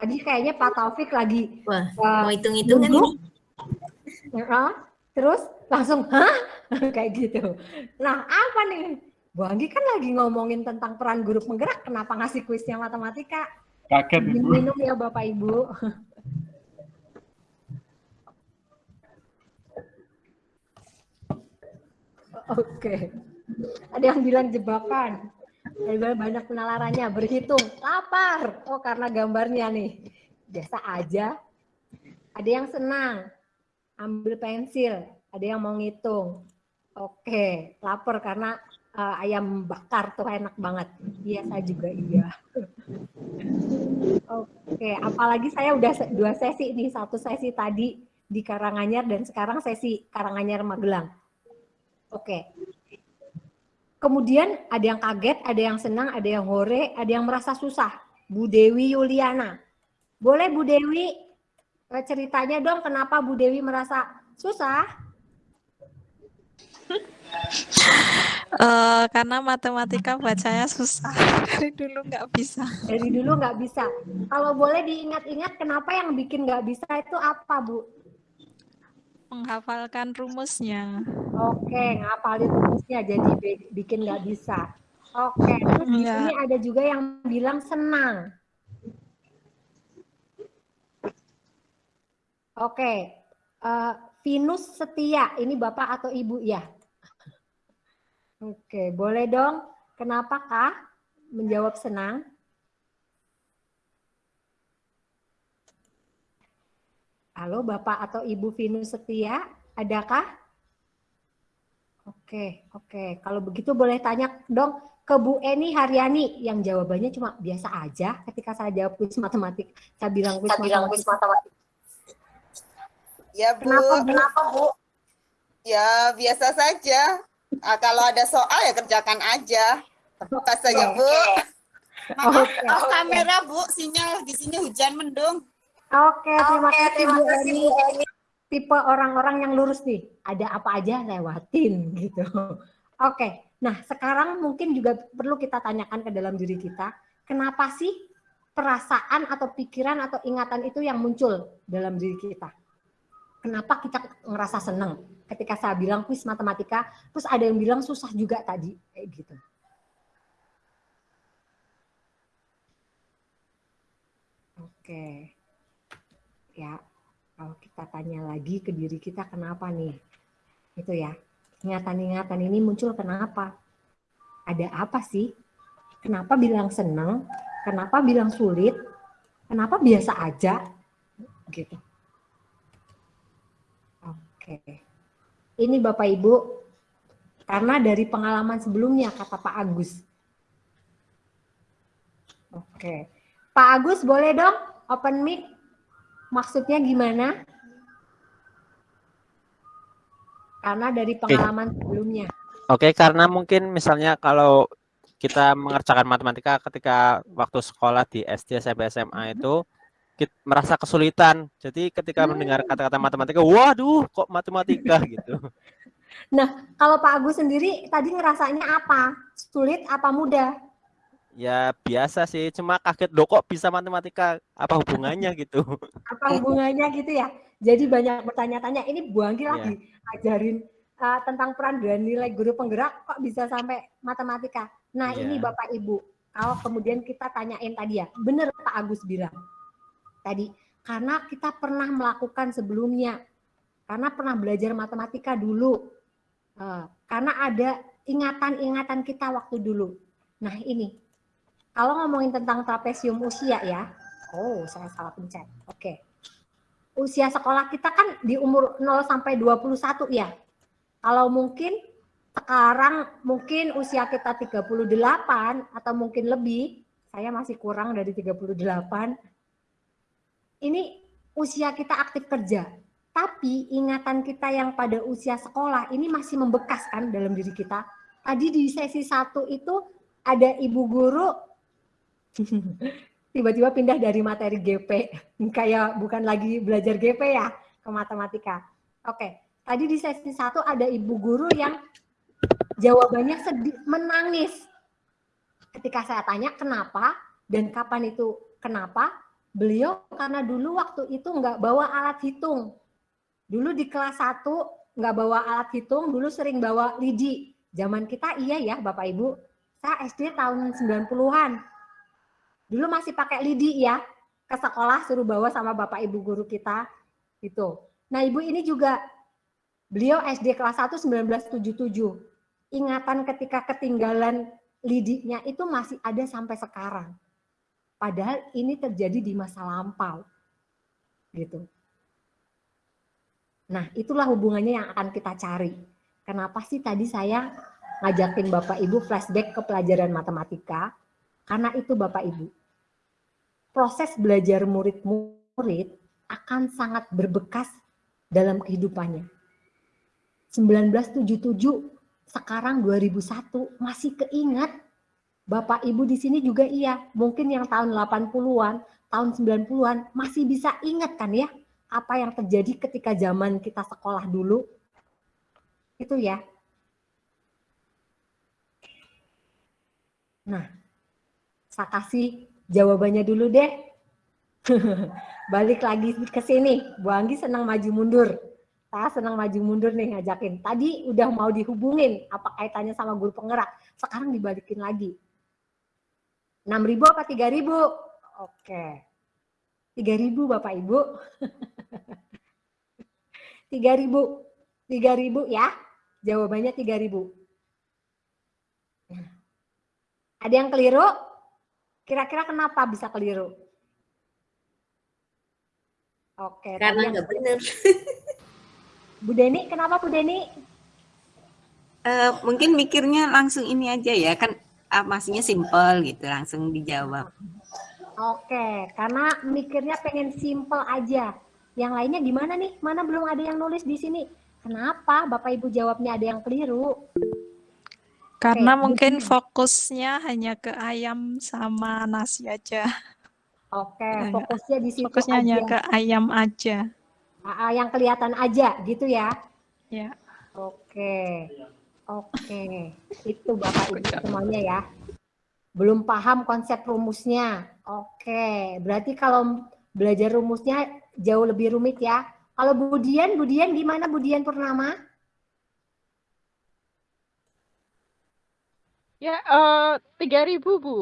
Tadi kayaknya Pak Taufik lagi Wah, eh, mau hitung-hitungan ini. Terus langsung hah kayak gitu. Nah apa nih? Bu Anggi kan lagi ngomongin tentang peran guru penggerak. Kenapa ngasih kuisnya matematika? Kaget Ibu. minum ya Bapak Ibu. Oke. Ada yang bilang jebakan. Ada banyak penalarannya. Berhitung. Lapar. Oh karena gambarnya nih. Biasa aja. Ada yang senang. Ambil pensil. Ada yang mau ngitung. Oke. Lapar karena eh, ayam bakar tuh enak banget. Iya saya juga iya. Oke, apalagi saya udah dua sesi nih, satu sesi tadi di Karanganyar dan sekarang sesi Karanganyar Magelang. Oke. Kemudian ada yang kaget, ada yang senang, ada yang hore, ada yang merasa susah. Bu Dewi Yuliana. Boleh Bu Dewi eh, ceritanya dong kenapa Bu Dewi merasa susah? Eh, karena matematika bacanya susah dari dulu nggak bisa. Dari dulu nggak bisa. Kalau boleh diingat-ingat kenapa yang bikin nggak bisa itu apa Bu? Menghafalkan rumusnya. Oke, ngapalin rumusnya jadi bi- bikin nggak bisa. Oke, terus di Iya. sini ada juga yang bilang senang. Oke, eh, Venus setia, ini bapak atau ibu ya? Oke, boleh dong. Kenapa kah? menjawab senang? Halo Bapak atau Ibu Vinus Setia, adakah? Oke, oke. Kalau begitu boleh tanya dong ke Bu Eni Haryani yang jawabannya cuma biasa aja ketika saya jawab kuis matematik. Saya bilang kuis matematik. Ya Bu, Kenapa, Bu? kenapa Bu? Ya biasa saja. Ah, kalau ada soal ya kerjakan aja. Terbuka saja Bu. Maaf, Oke. off kamera Bu, sinyal di sini hujan mendung. Oke, terima kasih Bu Eni. Tipe orang-orang yang lurus nih, ada apa aja lewatin gitu. Oke, nah sekarang mungkin juga perlu kita tanyakan ke dalam diri kita, kenapa sih perasaan atau pikiran atau ingatan itu yang muncul dalam diri kita? Kenapa kita ngerasa seneng ketika saya bilang kuis matematika, terus ada yang bilang susah juga tadi, kayak gitu. Oke. Ya, kalau kita tanya lagi ke diri kita kenapa nih? Itu ya. Ingatan-ingatan ini muncul kenapa? Ada apa sih? Kenapa bilang seneng? Kenapa bilang sulit? Kenapa biasa aja? Gitu. Oke. Ini Bapak Ibu, karena dari pengalaman sebelumnya kata Pak Agus. Oke. Pak Agus boleh dong open mic? Maksudnya gimana? Karena dari pengalaman sebelumnya. Oke, karena mungkin misalnya kalau kita mengerjakan matematika ketika waktu sekolah di SD, SMP, SMA itu kita merasa kesulitan. Jadi ketika mendengar kata-kata matematika, waduh, kok matematika gitu. Nah, kalau Pak Agus sendiri tadi ngerasanya apa? Sulit apa mudah? Ya biasa sih, cuma kaget loh kok bisa matematika, apa hubungannya gitu. Apa hubungannya gitu ya? Jadi banyak bertanya-tanya, ini Bu Anggi Iya. lagi ajarin uh, tentang peran dan nilai guru penggerak kok bisa sampai matematika. Nah, Iya. ini Bapak Ibu, kalau kemudian kita tanyain tadi ya, benar Pak Agus bilang tadi, karena kita pernah melakukan sebelumnya, karena pernah belajar matematika dulu, Eh, karena ada ingatan-ingatan kita waktu dulu. Nah, ini kalau ngomongin tentang trapesium usia ya, oh saya salah pencet. Oke. Usia sekolah kita kan di umur 0 sampai 21 ya. Kalau mungkin sekarang mungkin usia kita 38 atau mungkin lebih, saya masih kurang dari 38. Ini usia kita aktif kerja. Tapi ingatan kita yang pada usia sekolah ini masih membekas kan dalam diri kita. Tadi di sesi satu itu ada ibu guru tiba-tiba pindah dari materi GP kayak bukan lagi belajar GP ya ke matematika. Oke, tadi di sesi satu ada ibu guru yang jawabannya sedih, menangis ketika saya tanya kenapa dan kapan itu kenapa beliau karena dulu waktu itu nggak bawa alat hitung. Dulu di kelas 1 nggak bawa alat hitung dulu sering bawa lidi. Zaman kita iya ya bapak ibu. Saya SD tahun 90-an dulu masih pakai lidi ya ke sekolah suruh bawa sama bapak ibu guru kita itu nah ibu ini juga beliau SD kelas 1 1977 ingatan ketika ketinggalan lidinya itu masih ada sampai sekarang padahal ini terjadi di masa lampau gitu Nah, itulah hubungannya yang akan kita cari. Kenapa sih tadi saya ngajakin Bapak Ibu flashback ke pelajaran matematika? Karena itu Bapak Ibu. Proses belajar murid-murid akan sangat berbekas dalam kehidupannya. 1977 sekarang 2001 masih keingat Bapak Ibu di sini juga iya, mungkin yang tahun 80-an, tahun 90-an masih bisa ingat kan ya apa yang terjadi ketika zaman kita sekolah dulu itu ya. Nah, saya kasih jawabannya dulu deh. Balik lagi ke sini, Bu Anggi senang maju mundur. Saya senang maju mundur nih ngajakin. Tadi udah mau dihubungin, apa kaitannya sama guru penggerak. Sekarang dibalikin lagi. 6.000 apa 3.000? Oke. 3.000 Bapak Ibu. 3000 3000 ya jawabannya 3000 nah, Ada yang keliru? Kira-kira kenapa bisa keliru? Oke. Karena yang- nggak benar. Bu Deni, kenapa Bu Deni? Eh, mungkin mikirnya langsung ini aja ya kan maksudnya simple gitu langsung dijawab. Oke, karena mikirnya pengen simple aja. Yang lainnya gimana nih? Mana belum ada yang nulis di sini? Kenapa Bapak Ibu jawabnya ada yang keliru? Karena Oke, mungkin Budi. fokusnya hanya ke ayam sama nasi aja. Oke, fokusnya di situ Fokusnya aja. hanya ke ayam aja. Ah, ah, yang kelihatan aja gitu ya. Ya. Oke. Oke. Itu Bapak Ibu semuanya ya. Belum paham konsep rumusnya. Oke. Berarti kalau belajar rumusnya jauh lebih rumit ya. Kalau Budian, Budian gimana Budian Purnama? Ya, eh, tiga ribu Bu.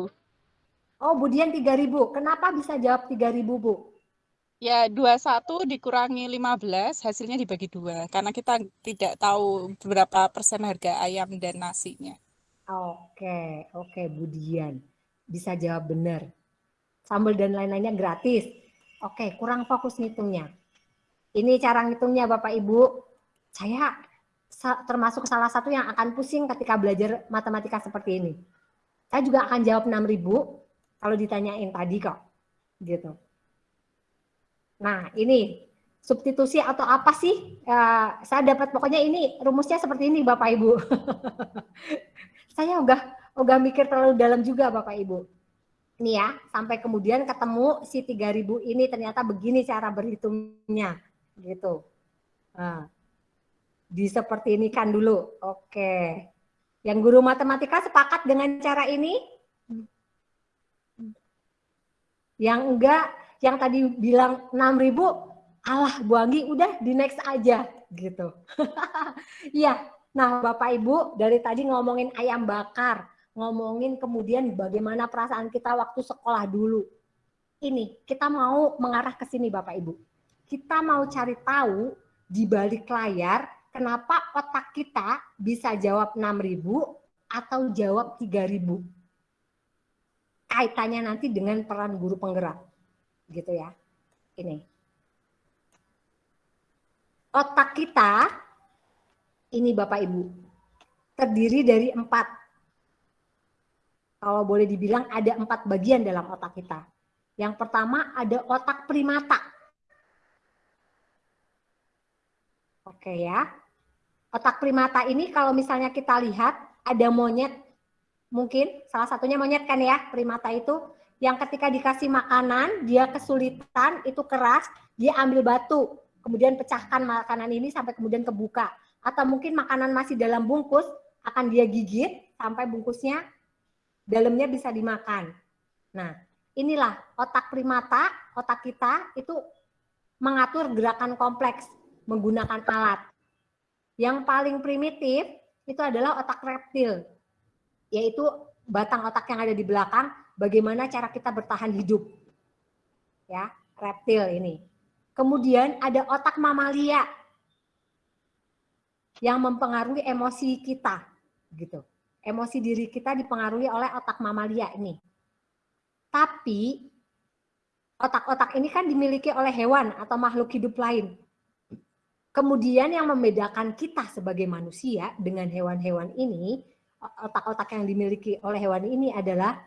Oh, Budian 3000. Kenapa bisa jawab 3000, Bu? Ya, 21 dikurangi 15, hasilnya dibagi dua. Karena kita tidak tahu berapa persen harga ayam dan nasinya. Oke, oke Budian. Bisa jawab benar. Sambal dan lain-lainnya gratis. Oke, kurang fokus ngitungnya. Ini cara ngitungnya Bapak Ibu. Saya sa- termasuk salah satu yang akan pusing ketika belajar matematika seperti ini. Saya juga akan jawab 6000 kalau ditanyain tadi kok. Gitu. Nah, ini substitusi atau apa sih? Eh, saya dapat pokoknya ini rumusnya seperti ini Bapak Ibu. saya udah udah mikir terlalu dalam juga Bapak Ibu. Ini ya, sampai kemudian ketemu si 3000 ini ternyata begini cara berhitungnya gitu. Nah, di seperti ini kan dulu. Oke. Yang guru matematika sepakat dengan cara ini? Yang enggak, yang tadi bilang 6000, alah Bu Anggi udah di next aja gitu. Iya, Nah, Bapak Ibu, dari tadi ngomongin ayam bakar, ngomongin kemudian bagaimana perasaan kita waktu sekolah dulu. Ini, kita mau mengarah ke sini Bapak Ibu. Kita mau cari tahu di balik layar kenapa otak kita bisa jawab 6000 atau jawab 3000. Kaitannya nanti dengan peran guru penggerak. Gitu ya. Ini. Otak kita ini Bapak Ibu, terdiri dari empat. Kalau boleh dibilang ada empat bagian dalam otak kita. Yang pertama ada otak primata. Oke ya. Otak primata ini kalau misalnya kita lihat ada monyet, mungkin salah satunya monyet kan ya, primata itu yang ketika dikasih makanan dia kesulitan, itu keras, dia ambil batu, kemudian pecahkan makanan ini sampai kemudian kebuka atau mungkin makanan masih dalam bungkus akan dia gigit sampai bungkusnya dalamnya bisa dimakan. Nah, inilah otak primata, otak kita itu mengatur gerakan kompleks menggunakan alat. Yang paling primitif itu adalah otak reptil, yaitu batang otak yang ada di belakang, bagaimana cara kita bertahan hidup. Ya, reptil ini. Kemudian ada otak mamalia, yang mempengaruhi emosi kita gitu. Emosi diri kita dipengaruhi oleh otak mamalia ini. Tapi otak-otak ini kan dimiliki oleh hewan atau makhluk hidup lain. Kemudian yang membedakan kita sebagai manusia dengan hewan-hewan ini, otak-otak yang dimiliki oleh hewan ini adalah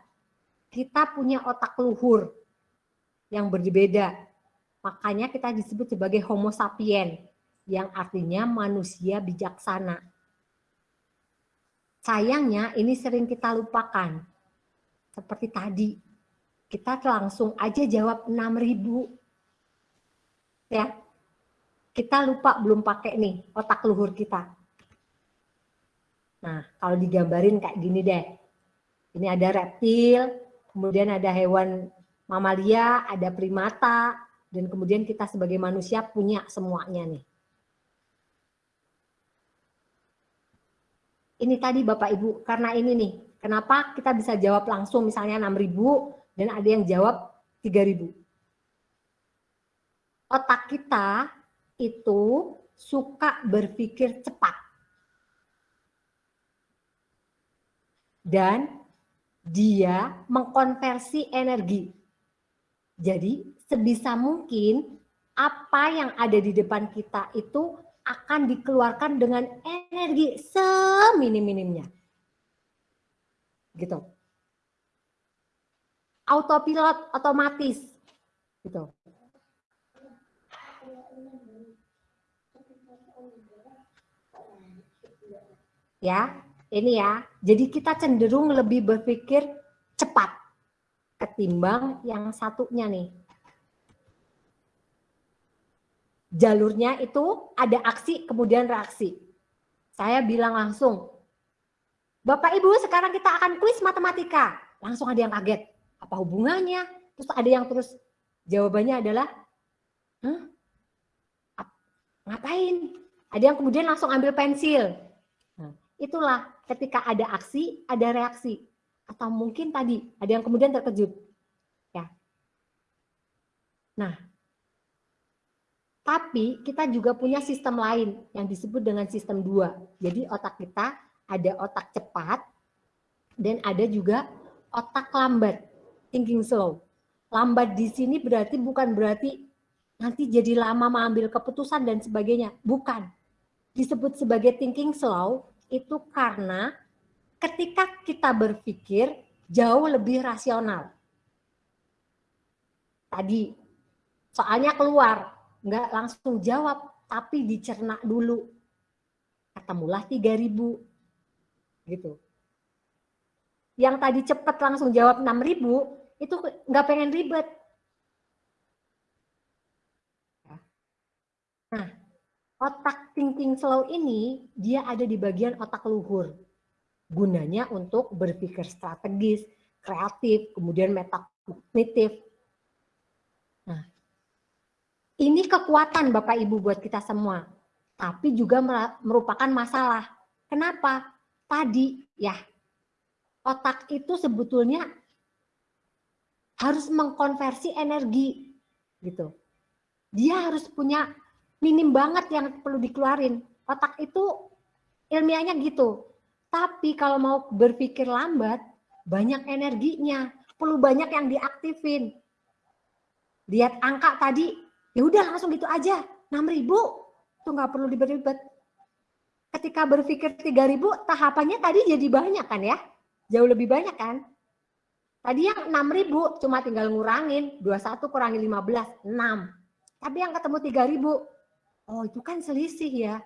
kita punya otak luhur yang berbeda. Makanya kita disebut sebagai homo sapien yang artinya manusia bijaksana. Sayangnya ini sering kita lupakan. Seperti tadi, kita langsung aja jawab 6000. Ya. Kita lupa belum pakai nih otak luhur kita. Nah, kalau digambarin kayak gini deh. Ini ada reptil, kemudian ada hewan mamalia, ada primata, dan kemudian kita sebagai manusia punya semuanya nih. ini tadi Bapak Ibu, karena ini nih, kenapa kita bisa jawab langsung misalnya 6.000 dan ada yang jawab 3.000. Otak kita itu suka berpikir cepat. Dan dia mengkonversi energi. Jadi sebisa mungkin apa yang ada di depan kita itu akan dikeluarkan dengan energi seminim-minimnya. Gitu. Autopilot otomatis. Gitu. Ya, ini ya. Jadi kita cenderung lebih berpikir cepat ketimbang yang satunya nih. Jalurnya itu ada aksi kemudian reaksi. Saya bilang langsung, Bapak Ibu sekarang kita akan kuis matematika. Langsung ada yang kaget. Apa hubungannya? Terus ada yang terus jawabannya adalah, Hah? ngapain? Ada yang kemudian langsung ambil pensil. Itulah ketika ada aksi, ada reaksi. Atau mungkin tadi ada yang kemudian terkejut. Ya. Nah, tapi kita juga punya sistem lain yang disebut dengan sistem dua. Jadi otak kita ada otak cepat dan ada juga otak lambat, thinking slow. Lambat di sini berarti bukan berarti nanti jadi lama mengambil keputusan dan sebagainya. Bukan. Disebut sebagai thinking slow itu karena ketika kita berpikir jauh lebih rasional. Tadi soalnya keluar, nggak langsung jawab, tapi dicerna dulu. Ketemulah 3000 gitu. Yang tadi cepat langsung jawab 6000 itu nggak pengen ribet. Nah, otak thinking slow ini dia ada di bagian otak luhur. Gunanya untuk berpikir strategis, kreatif, kemudian metakognitif. Nah, ini kekuatan Bapak Ibu buat kita semua, tapi juga merupakan masalah. Kenapa? Tadi ya, otak itu sebetulnya harus mengkonversi energi gitu. Dia harus punya minim banget yang perlu dikeluarin. Otak itu ilmiahnya gitu. Tapi kalau mau berpikir lambat, banyak energinya, perlu banyak yang diaktifin. Lihat angka tadi, ya udah langsung gitu aja, 6000 tuh nggak perlu diberi-ribet. Ketika berpikir 3000, tahapannya tadi jadi banyak kan ya? Jauh lebih banyak kan? Tadi yang 6000 cuma tinggal ngurangin, 21 kurangi 15, 6. Tapi yang ketemu 3000, Oh itu kan selisih ya.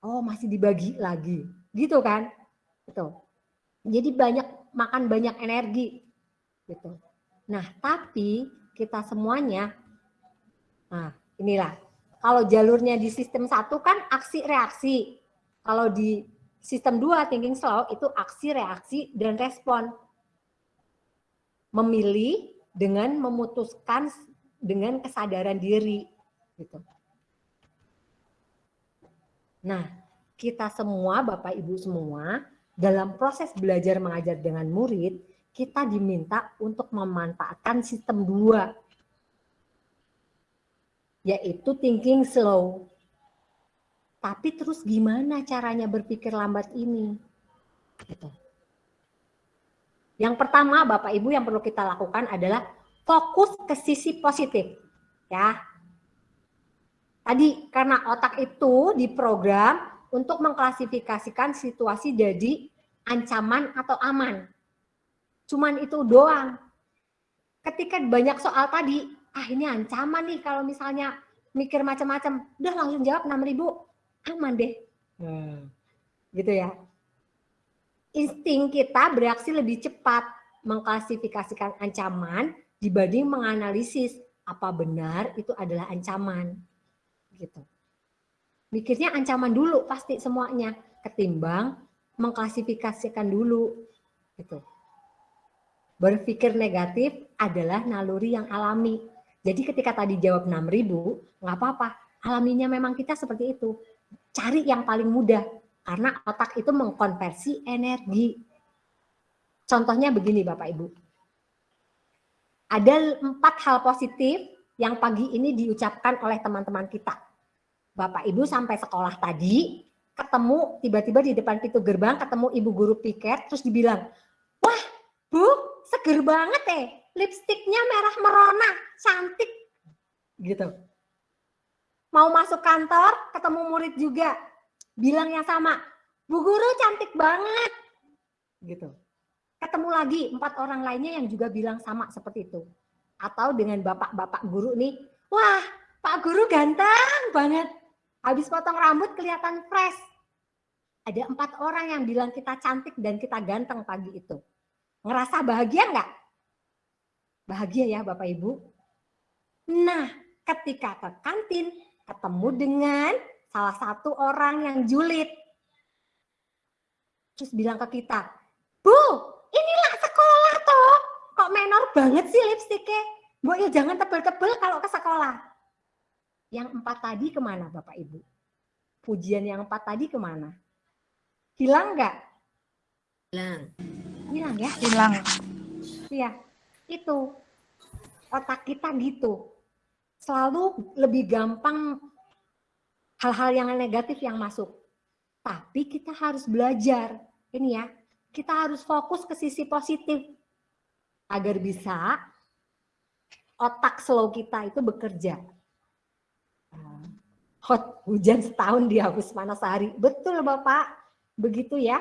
Oh masih dibagi lagi. Gitu kan. Gitu. Jadi banyak makan banyak energi. Gitu. Nah tapi kita semuanya. Nah inilah. Kalau jalurnya di sistem satu kan aksi reaksi. Kalau di sistem dua thinking slow itu aksi reaksi dan respon. Memilih dengan memutuskan dengan kesadaran diri gitu. Nah, kita semua Bapak Ibu semua dalam proses belajar mengajar dengan murid, kita diminta untuk memanfaatkan sistem dua, yaitu thinking slow. Tapi terus gimana caranya berpikir lambat ini? Gitu. Yang pertama Bapak Ibu yang perlu kita lakukan adalah fokus ke sisi positif. Ya, Tadi karena otak itu diprogram untuk mengklasifikasikan situasi jadi ancaman atau aman. Cuman itu doang. Ketika banyak soal tadi, ah ini ancaman nih kalau misalnya mikir macam-macam, udah langsung jawab 6000 aman deh. Hmm. Gitu ya. Insting kita bereaksi lebih cepat mengklasifikasikan ancaman dibanding menganalisis apa benar itu adalah ancaman gitu. Mikirnya ancaman dulu pasti semuanya ketimbang mengklasifikasikan dulu gitu. Berpikir negatif adalah naluri yang alami. Jadi ketika tadi jawab 6000, nggak apa-apa. Alaminya memang kita seperti itu. Cari yang paling mudah karena otak itu mengkonversi energi. Contohnya begini Bapak Ibu. Ada empat hal positif yang pagi ini diucapkan oleh teman-teman kita. Bapak Ibu sampai sekolah tadi, ketemu tiba-tiba di depan pintu gerbang, ketemu ibu guru piket, terus dibilang, wah bu seger banget eh lipstiknya merah merona cantik. Gitu. Mau masuk kantor ketemu murid juga bilang yang sama bu guru cantik banget. Gitu. Ketemu lagi empat orang lainnya yang juga bilang sama seperti itu. Atau dengan bapak-bapak guru nih wah pak guru ganteng banget habis potong rambut kelihatan fresh. Ada empat orang yang bilang kita cantik dan kita ganteng pagi itu. Ngerasa bahagia nggak? Bahagia ya bapak ibu. Nah ketika ke kantin ketemu dengan salah satu orang yang julid. Terus bilang ke kita bu inilah sekolah toh. Kok menor banget sih lipstiknya? Bu ya jangan tebel-tebel kalau ke sekolah yang empat tadi ke mana bapak ibu pujian yang empat tadi ke mana hilang nggak hilang hilang ya hilang iya itu otak kita gitu selalu lebih gampang hal-hal yang negatif yang masuk. Tapi kita harus belajar. Ini ya, kita harus fokus ke sisi positif. Agar bisa otak slow kita itu bekerja. Hot, hujan setahun dihapus panas sehari. Betul Bapak, begitu ya.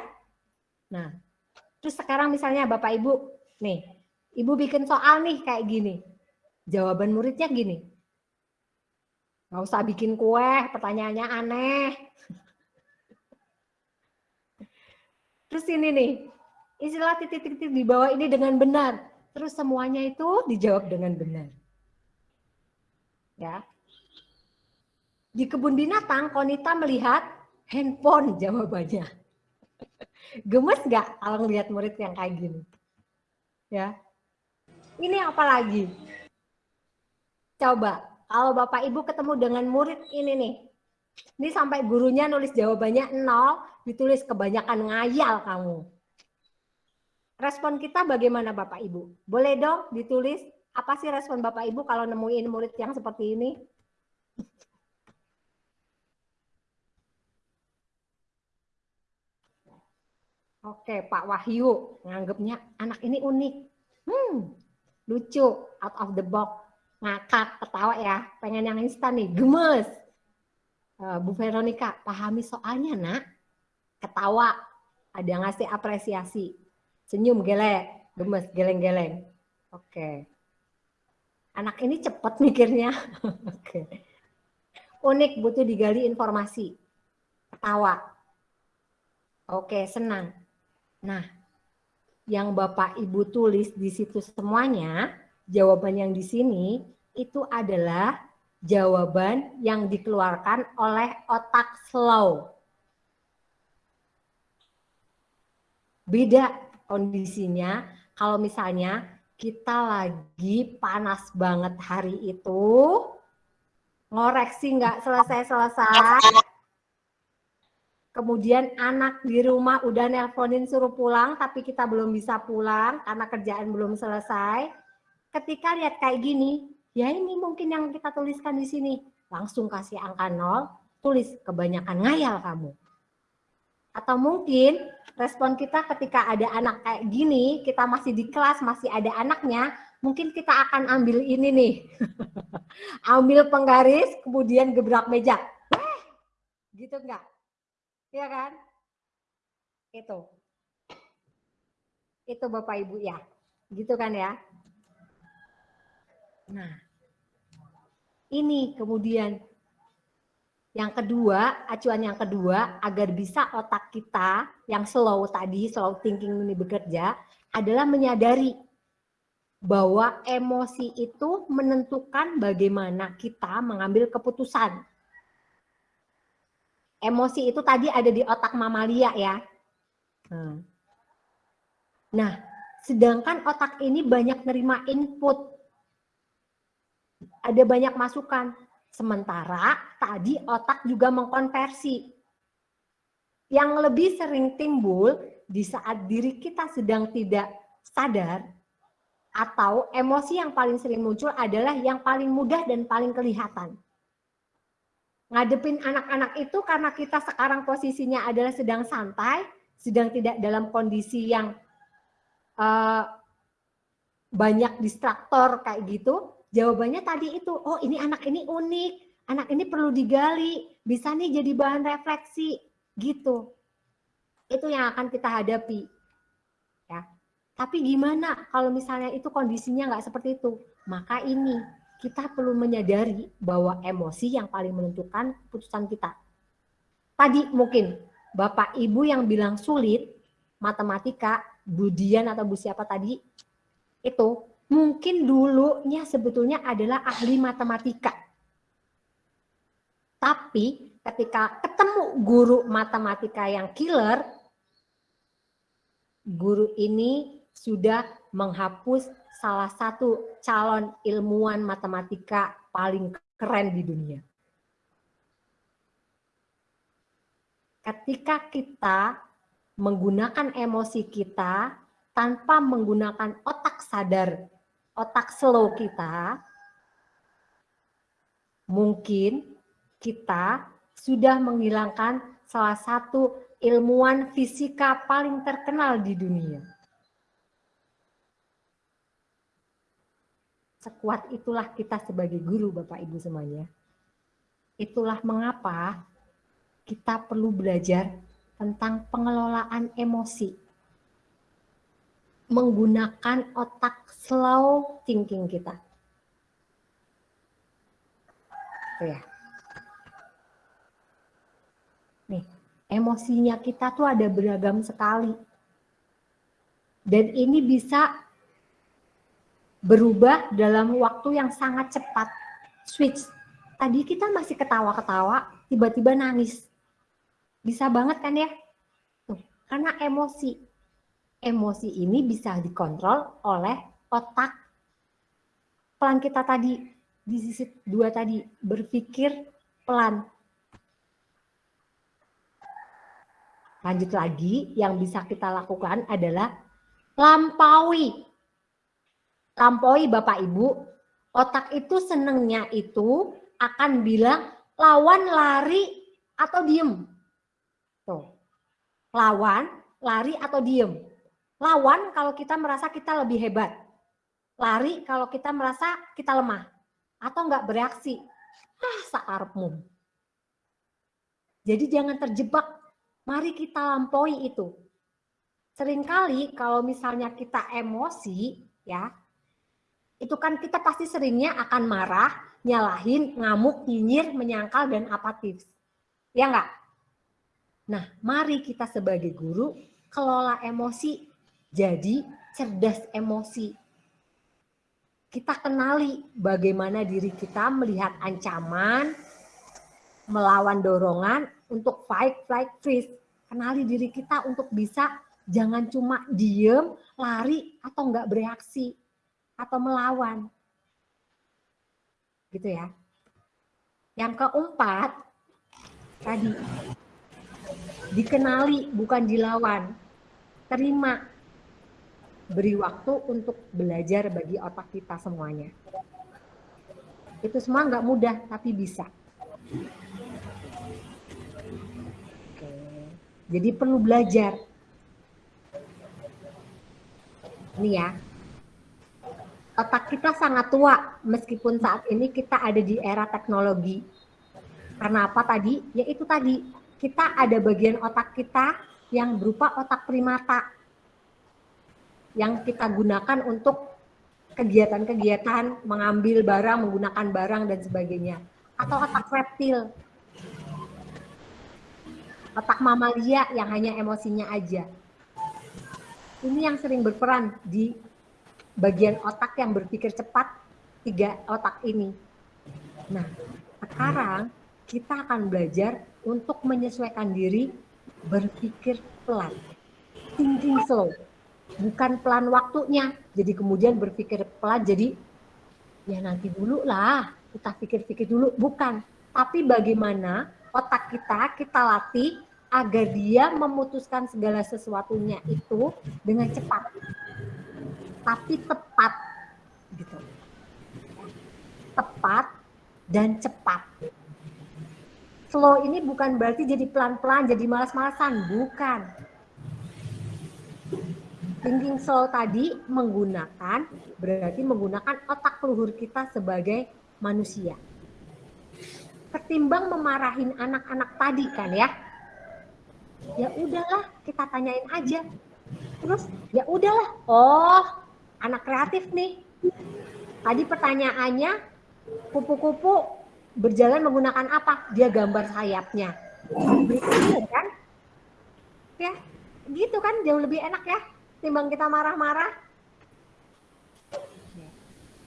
Nah, terus sekarang misalnya Bapak Ibu, nih, Ibu bikin soal nih kayak gini. Jawaban muridnya gini, Nggak usah bikin kue, pertanyaannya aneh. Terus ini nih, istilah titik-titik di bawah ini dengan benar. Terus semuanya itu dijawab dengan benar. Ya. Di kebun binatang, Konita melihat handphone jawabannya. Gemes nggak kalau ngelihat murid yang kayak gini? Ya. Ini apa lagi? Coba kalau Bapak Ibu ketemu dengan murid ini nih, ini sampai gurunya nulis jawabannya nol, ditulis kebanyakan ngayal kamu. Respon kita bagaimana Bapak Ibu? Boleh dong ditulis apa sih respon Bapak Ibu kalau nemuin murid yang seperti ini? Oke, Pak Wahyu nganggapnya anak ini unik. Hmm, lucu, out of the box ngakak, ketawa ya, pengen yang instan nih, gemes. Uh, Bu Veronica, pahami soalnya nak, ketawa, ada ngasih apresiasi, senyum gelek, gemes, geleng-geleng. Oke. Anak ini cepat mikirnya. Oke. Unik, butuh digali informasi. Ketawa. Oke, senang. Nah, yang Bapak Ibu tulis di situ semuanya, jawaban yang di sini itu adalah jawaban yang dikeluarkan oleh otak slow. Beda kondisinya kalau misalnya kita lagi panas banget hari itu, ngoreksi nggak selesai-selesai, kemudian anak di rumah udah nelponin suruh pulang, tapi kita belum bisa pulang karena kerjaan belum selesai, ketika lihat kayak gini, ya ini mungkin yang kita tuliskan di sini. Langsung kasih angka nol, tulis kebanyakan ngayal kamu. Atau mungkin respon kita ketika ada anak kayak gini, kita masih di kelas, masih ada anaknya, mungkin kita akan ambil ini nih. ambil penggaris, kemudian gebrak meja. Gitu enggak? Iya kan? Itu. Itu Bapak Ibu ya. Gitu kan ya? Nah, ini kemudian yang kedua, acuan yang kedua, agar bisa otak kita yang slow tadi, slow thinking ini bekerja, adalah menyadari bahwa emosi itu menentukan bagaimana kita mengambil keputusan. Emosi itu tadi ada di otak mamalia ya. Hmm. Nah, sedangkan otak ini banyak nerima input ada banyak masukan. Sementara tadi otak juga mengkonversi. Yang lebih sering timbul di saat diri kita sedang tidak sadar atau emosi yang paling sering muncul adalah yang paling mudah dan paling kelihatan. Ngadepin anak-anak itu karena kita sekarang posisinya adalah sedang santai, sedang tidak dalam kondisi yang eh, banyak distraktor kayak gitu, jawabannya tadi itu, oh ini anak ini unik, anak ini perlu digali, bisa nih jadi bahan refleksi, gitu. Itu yang akan kita hadapi. Ya. Tapi gimana kalau misalnya itu kondisinya nggak seperti itu? Maka ini kita perlu menyadari bahwa emosi yang paling menentukan putusan kita. Tadi mungkin Bapak Ibu yang bilang sulit, matematika, Budian atau Bu siapa tadi, itu mungkin dulunya sebetulnya adalah ahli matematika. Tapi ketika ketemu guru matematika yang killer, guru ini sudah menghapus salah satu calon ilmuwan matematika paling keren di dunia. Ketika kita menggunakan emosi kita tanpa menggunakan otak sadar, otak slow kita, mungkin kita sudah menghilangkan salah satu ilmuwan fisika paling terkenal di dunia. Sekuat itulah kita sebagai guru Bapak Ibu semuanya. Itulah mengapa kita perlu belajar tentang pengelolaan emosi. Menggunakan otak slow thinking kita. Ya. Nih, emosinya kita tuh ada beragam sekali. Dan ini bisa berubah dalam waktu yang sangat cepat. Switch. Tadi kita masih ketawa-ketawa, tiba-tiba nangis. Bisa banget kan ya? Tuh, karena emosi. Emosi ini bisa dikontrol oleh otak pelan kita tadi di sisi dua tadi berpikir pelan. Lanjut lagi, yang bisa kita lakukan adalah lampaui. Lampaui Bapak Ibu, otak itu senengnya itu akan bilang lawan lari atau diem. Tuh. Lawan, lari atau diem. Lawan kalau kita merasa kita lebih hebat. Lari kalau kita merasa kita lemah. Atau enggak bereaksi. Ah, sakarepmu. Jadi jangan terjebak. Mari kita lampaui itu. Seringkali kalau misalnya kita emosi, ya, itu kan kita pasti seringnya akan marah, nyalahin, ngamuk, nyinyir, menyangkal, dan apatis. Ya enggak? Nah, mari kita sebagai guru kelola emosi, jadi cerdas emosi. Kita kenali bagaimana diri kita melihat ancaman, melawan dorongan untuk fight, flight, freeze. Kenali diri kita untuk bisa jangan cuma diem, lari, atau enggak bereaksi, atau melawan. Gitu ya. Yang keempat, tadi, dikenali bukan dilawan. Terima, beri waktu untuk belajar bagi otak kita semuanya. Itu semua nggak mudah, tapi bisa. Jadi perlu belajar. Ini ya, otak kita sangat tua meskipun saat ini kita ada di era teknologi. Karena apa tadi? Ya itu tadi, kita ada bagian otak kita yang berupa otak primata yang kita gunakan untuk kegiatan-kegiatan mengambil barang, menggunakan barang dan sebagainya. Atau otak reptil. Otak mamalia yang hanya emosinya aja. Ini yang sering berperan di bagian otak yang berpikir cepat, tiga otak ini. Nah, sekarang kita akan belajar untuk menyesuaikan diri berpikir pelan. Thinking slow. Bukan pelan waktunya, jadi kemudian berpikir pelan, jadi ya nanti dulu lah, kita pikir-pikir dulu. Bukan, tapi bagaimana otak kita, kita latih agar dia memutuskan segala sesuatunya itu dengan cepat tapi tepat gitu tepat dan cepat slow ini bukan berarti jadi pelan-pelan jadi malas-malasan bukan Thinking slow tadi menggunakan berarti menggunakan otak luhur kita sebagai manusia. Ketimbang memarahin anak-anak tadi kan ya. Ya udahlah, kita tanyain aja. Terus ya udahlah. Oh, anak kreatif nih. Tadi pertanyaannya kupu-kupu berjalan menggunakan apa? Dia gambar sayapnya. Begitu kan? Ya, gitu kan jauh lebih enak ya timbang kita marah-marah.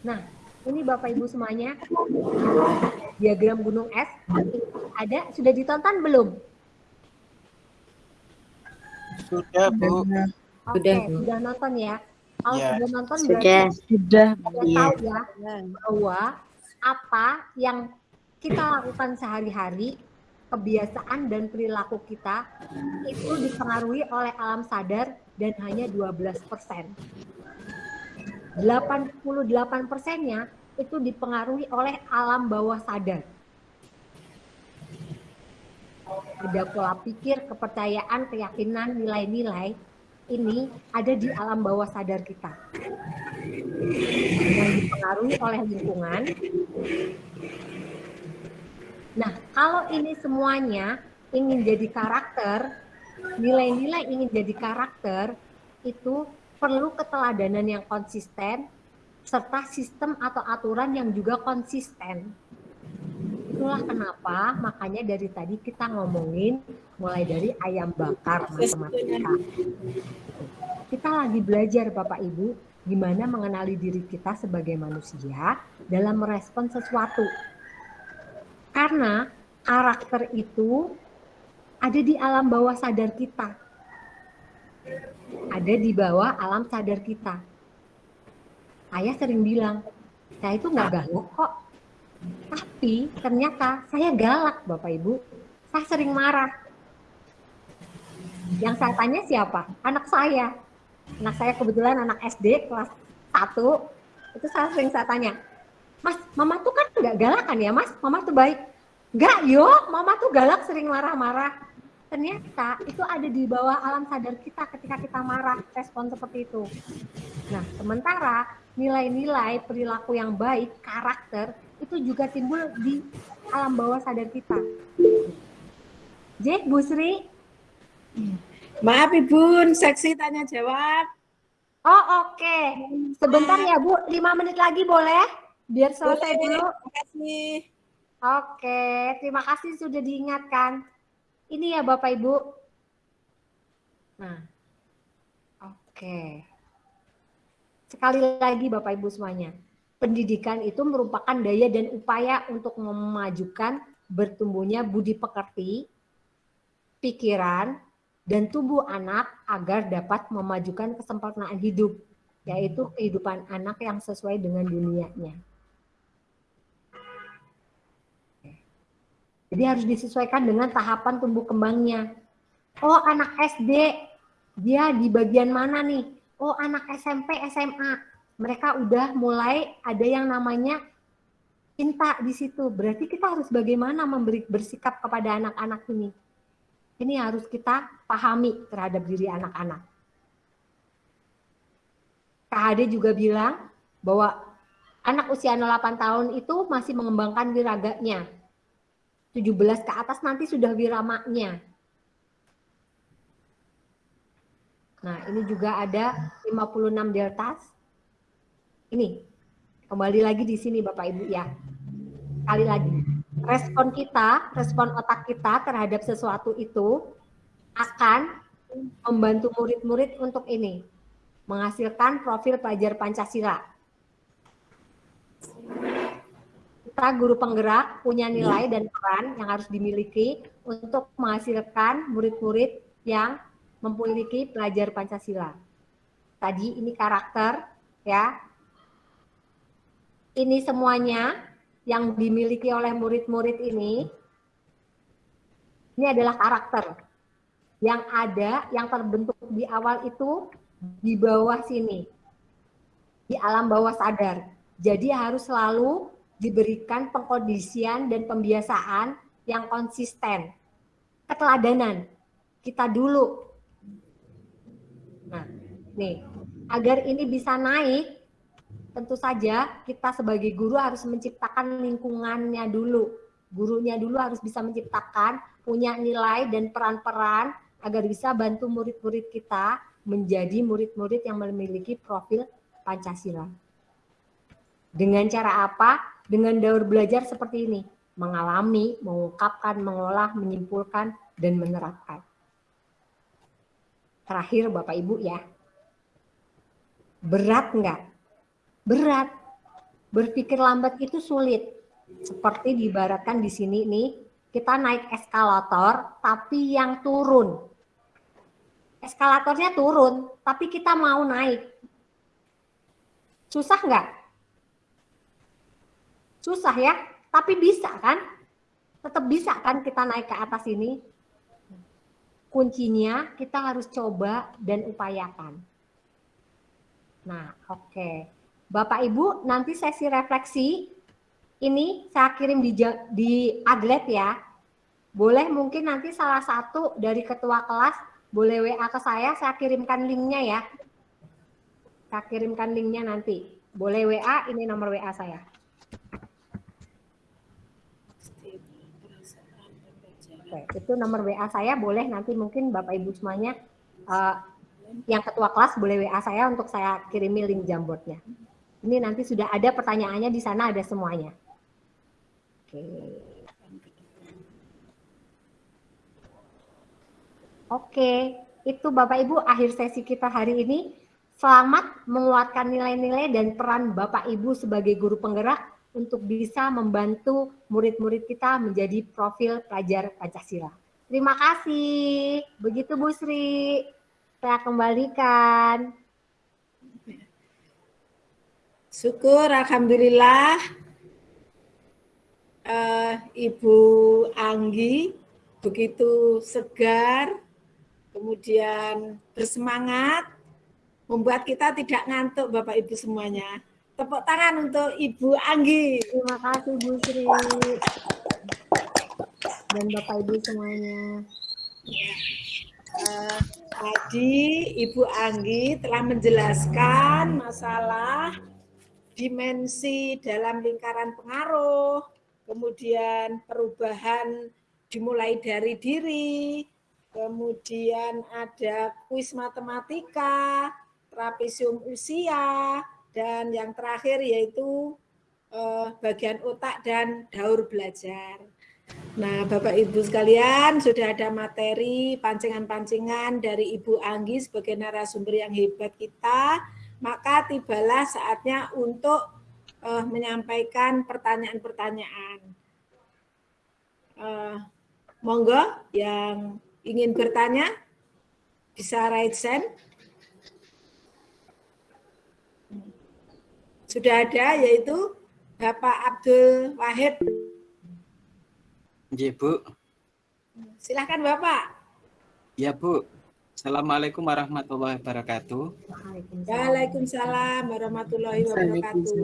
Nah, ini Bapak Ibu semuanya diagram gunung es ada sudah ditonton belum? Sudah, Bu. Oke, Sudah, Bu. sudah nonton ya. Kalau Ya. sudah nonton Sudah. Sudah. Iya. tahu ya bahwa apa yang kita lakukan sehari-hari, kebiasaan dan perilaku kita itu dipengaruhi oleh alam sadar dan hanya 12 persen. 88 persennya itu dipengaruhi oleh alam bawah sadar. Ada pola pikir, kepercayaan, keyakinan, nilai-nilai ini ada di alam bawah sadar kita yang dipengaruhi oleh lingkungan. Nah, kalau ini semuanya ingin jadi karakter, nilai-nilai ingin jadi karakter, itu perlu keteladanan yang konsisten, serta sistem atau aturan yang juga konsisten. Itulah kenapa makanya dari tadi kita ngomongin mulai dari ayam bakar matematika. Kita lagi belajar Bapak Ibu gimana mengenali diri kita sebagai manusia dalam merespon sesuatu. Karena karakter itu ada di alam bawah sadar kita. Ada di bawah alam sadar kita. Ayah sering bilang, saya itu nggak galak kok. Tapi ternyata saya galak Bapak Ibu. Saya sering marah. Yang saya tanya siapa? Anak saya. Anak saya kebetulan anak SD kelas 1. Itu saya sering saya tanya, Mas, mama tuh kan nggak galak kan ya mas? Mama tuh baik. Nggak, yo, mama tuh galak sering marah-marah. Ternyata itu ada di bawah alam sadar kita ketika kita marah, respon seperti itu. Nah, sementara nilai-nilai perilaku yang baik, karakter, itu juga timbul di alam bawah sadar kita. J, Bu Sri? Maaf Ibu, seksi tanya jawab. Oh oke, sebentar ya Bu, lima menit lagi boleh? Biar selesai Boleh, dulu. Terima kasih. Oke, terima kasih sudah diingatkan. Ini ya Bapak Ibu. Nah, oke. Sekali lagi Bapak Ibu semuanya, pendidikan itu merupakan daya dan upaya untuk memajukan bertumbuhnya budi pekerti, pikiran, dan tubuh anak agar dapat memajukan kesempurnaan hidup, yaitu kehidupan anak yang sesuai dengan dunianya. Jadi harus disesuaikan dengan tahapan tumbuh kembangnya. Oh, anak SD, dia di bagian mana nih? Oh, anak SMP, SMA. Mereka udah mulai ada yang namanya cinta di situ. Berarti kita harus bagaimana memberi bersikap kepada anak-anak ini. Ini harus kita pahami terhadap diri anak-anak. KHD juga bilang bahwa anak usia 8 tahun itu masih mengembangkan wiraganya. 17 ke atas nanti sudah wiramaknya. Nah, ini juga ada 56 deltas. Ini, kembali lagi di sini Bapak Ibu ya. Kali lagi, respon kita, respon otak kita terhadap sesuatu itu akan membantu murid-murid untuk ini, menghasilkan profil pelajar Pancasila. Kita guru penggerak punya nilai dan peran yang harus dimiliki untuk menghasilkan murid-murid yang memiliki pelajar Pancasila. Tadi ini karakter ya. Ini semuanya yang dimiliki oleh murid-murid ini ini adalah karakter yang ada yang terbentuk di awal itu di bawah sini. Di alam bawah sadar. Jadi harus selalu diberikan pengkondisian dan pembiasaan yang konsisten. Keteladanan. Kita dulu. Nah, Nih, agar ini bisa naik, tentu saja kita sebagai guru harus menciptakan lingkungannya dulu. Gurunya dulu harus bisa menciptakan, punya nilai dan peran-peran agar bisa bantu murid-murid kita menjadi murid-murid yang memiliki profil Pancasila. Dengan cara apa? Dengan daur belajar seperti ini. Mengalami, mengungkapkan, mengolah, menyimpulkan, dan menerapkan. Terakhir Bapak Ibu ya. Berat enggak? Berat. Berpikir lambat itu sulit. Seperti diibaratkan di sini nih, kita naik eskalator tapi yang turun. Eskalatornya turun, tapi kita mau naik. Susah nggak? Susah ya, tapi bisa kan? Tetap bisa kan kita naik ke atas ini? Kuncinya kita harus coba dan upayakan. Nah, oke. Okay. Bapak Ibu, nanti sesi refleksi ini saya kirim di, di Aglet ya. Boleh mungkin nanti salah satu dari ketua kelas boleh WA ke saya, saya kirimkan linknya ya. Saya kirimkan linknya nanti. Boleh WA, ini nomor WA saya. Oke, itu nomor WA saya, boleh nanti mungkin Bapak Ibu semuanya uh, yang ketua kelas boleh WA saya untuk saya kirimi link jamboardnya. Ini nanti sudah ada pertanyaannya di sana ada semuanya. Oke. Oke, itu Bapak Ibu akhir sesi kita hari ini. Selamat menguatkan nilai-nilai dan peran Bapak Ibu sebagai guru penggerak untuk bisa membantu murid-murid kita menjadi profil pelajar Pancasila. Terima kasih. Begitu Bu Sri. Saya kembalikan. Syukur, Alhamdulillah. Uh, Ibu Anggi begitu segar, kemudian bersemangat, membuat kita tidak ngantuk Bapak Ibu semuanya. Tepuk tangan untuk Ibu Anggi. Terima kasih Bu Sri. Dan Bapak Ibu semuanya. Uh, tadi Ibu Anggi telah menjelaskan masalah dimensi dalam lingkaran pengaruh, kemudian perubahan dimulai dari diri, kemudian ada kuis matematika, trapesium usia, dan yang terakhir yaitu eh, bagian otak dan daur belajar. Nah, Bapak Ibu sekalian, sudah ada materi pancingan-pancingan dari Ibu Anggi sebagai narasumber yang hebat kita maka tibalah saatnya untuk uh, menyampaikan pertanyaan-pertanyaan. Uh, monggo yang ingin bertanya bisa raise hand. Sudah ada yaitu Bapak Abdul Wahid. Ya, Bu. Silahkan Bapak. Ya, Bu. Assalamualaikum warahmatullahi wabarakatuh. Waalaikumsalam warahmatullahi wabarakatuh.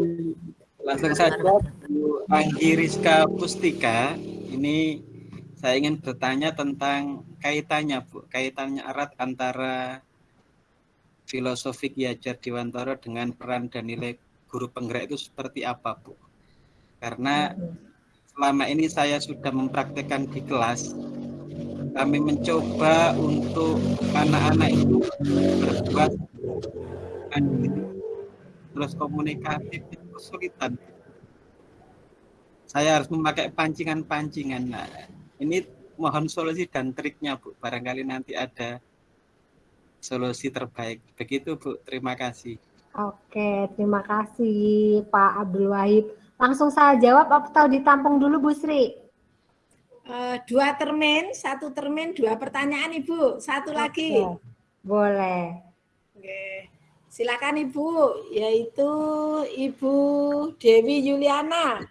Langsung saja Bu Anggi Rizka Pustika, ini saya ingin bertanya tentang kaitannya Bu, kaitannya erat antara filosofi Ki Hajar Dewantara dengan peran dan nilai guru penggerak itu seperti apa Bu? Karena selama ini saya sudah mempraktekkan di kelas, kami mencoba untuk anak-anak itu berbuat terus komunikatif itu kesulitan. Saya harus memakai pancingan-pancingan. Nah, ini mohon solusi dan triknya, Bu. Barangkali nanti ada solusi terbaik. Begitu, Bu. Terima kasih. Oke, terima kasih Pak Abdul Wahid. Langsung saya jawab atau ditampung dulu Bu Sri? Uh, dua termin, satu termin, dua pertanyaan Ibu. Satu Oke. lagi. Boleh. Oke. Silakan Ibu, yaitu Ibu Dewi Yuliana.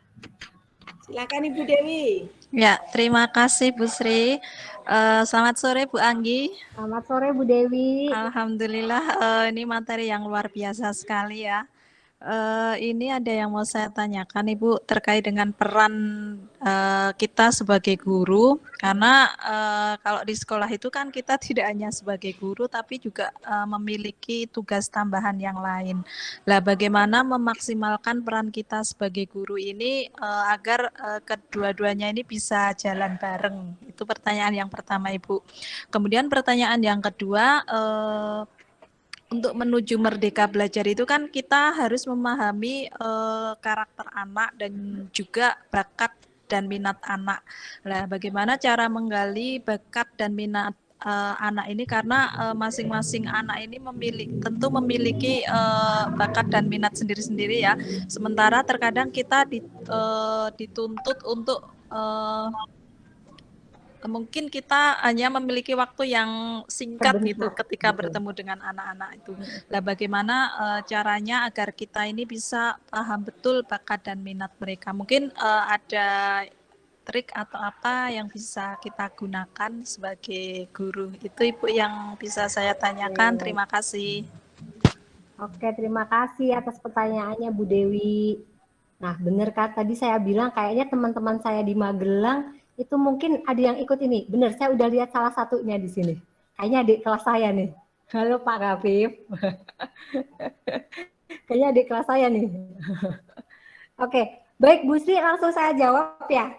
Silakan Ibu Dewi. Ya, terima kasih Bu Sri. Uh, selamat sore Bu Anggi. Selamat sore Bu Dewi. Alhamdulillah uh, ini materi yang luar biasa sekali ya. Eh, ini ada yang mau saya tanyakan Ibu terkait dengan peran eh, kita sebagai guru karena eh, kalau di sekolah itu kan kita tidak hanya sebagai guru tapi juga eh, memiliki tugas tambahan yang lain. Lah bagaimana memaksimalkan peran kita sebagai guru ini eh, agar eh, kedua-duanya ini bisa jalan bareng? Itu pertanyaan yang pertama Ibu. Kemudian pertanyaan yang kedua eh, untuk menuju merdeka belajar itu kan kita harus memahami eh, karakter anak dan juga bakat dan minat anak. Nah, bagaimana cara menggali bakat dan minat eh, anak ini karena eh, masing-masing anak ini memiliki tentu memiliki eh, bakat dan minat sendiri-sendiri ya. Sementara terkadang kita di- eh, dituntut untuk eh, mungkin kita hanya memiliki waktu yang singkat gitu Sebentar, ketika betul. bertemu dengan anak-anak itu. Lah bagaimana eh, caranya agar kita ini bisa paham betul bakat dan minat mereka? Mungkin eh, ada trik atau apa yang bisa kita gunakan sebagai guru? Itu Ibu yang bisa saya tanyakan. Terima kasih. Oke, terima kasih atas pertanyaannya Bu Dewi. Nah, benar kan tadi saya bilang kayaknya teman-teman saya di Magelang itu mungkin ada yang ikut ini. Benar, saya udah lihat salah satunya di sini. Kayaknya adik kelas saya nih. Halo Pak Gafif. kayaknya adik kelas saya nih. Oke, baik Bu Sri langsung saya jawab ya.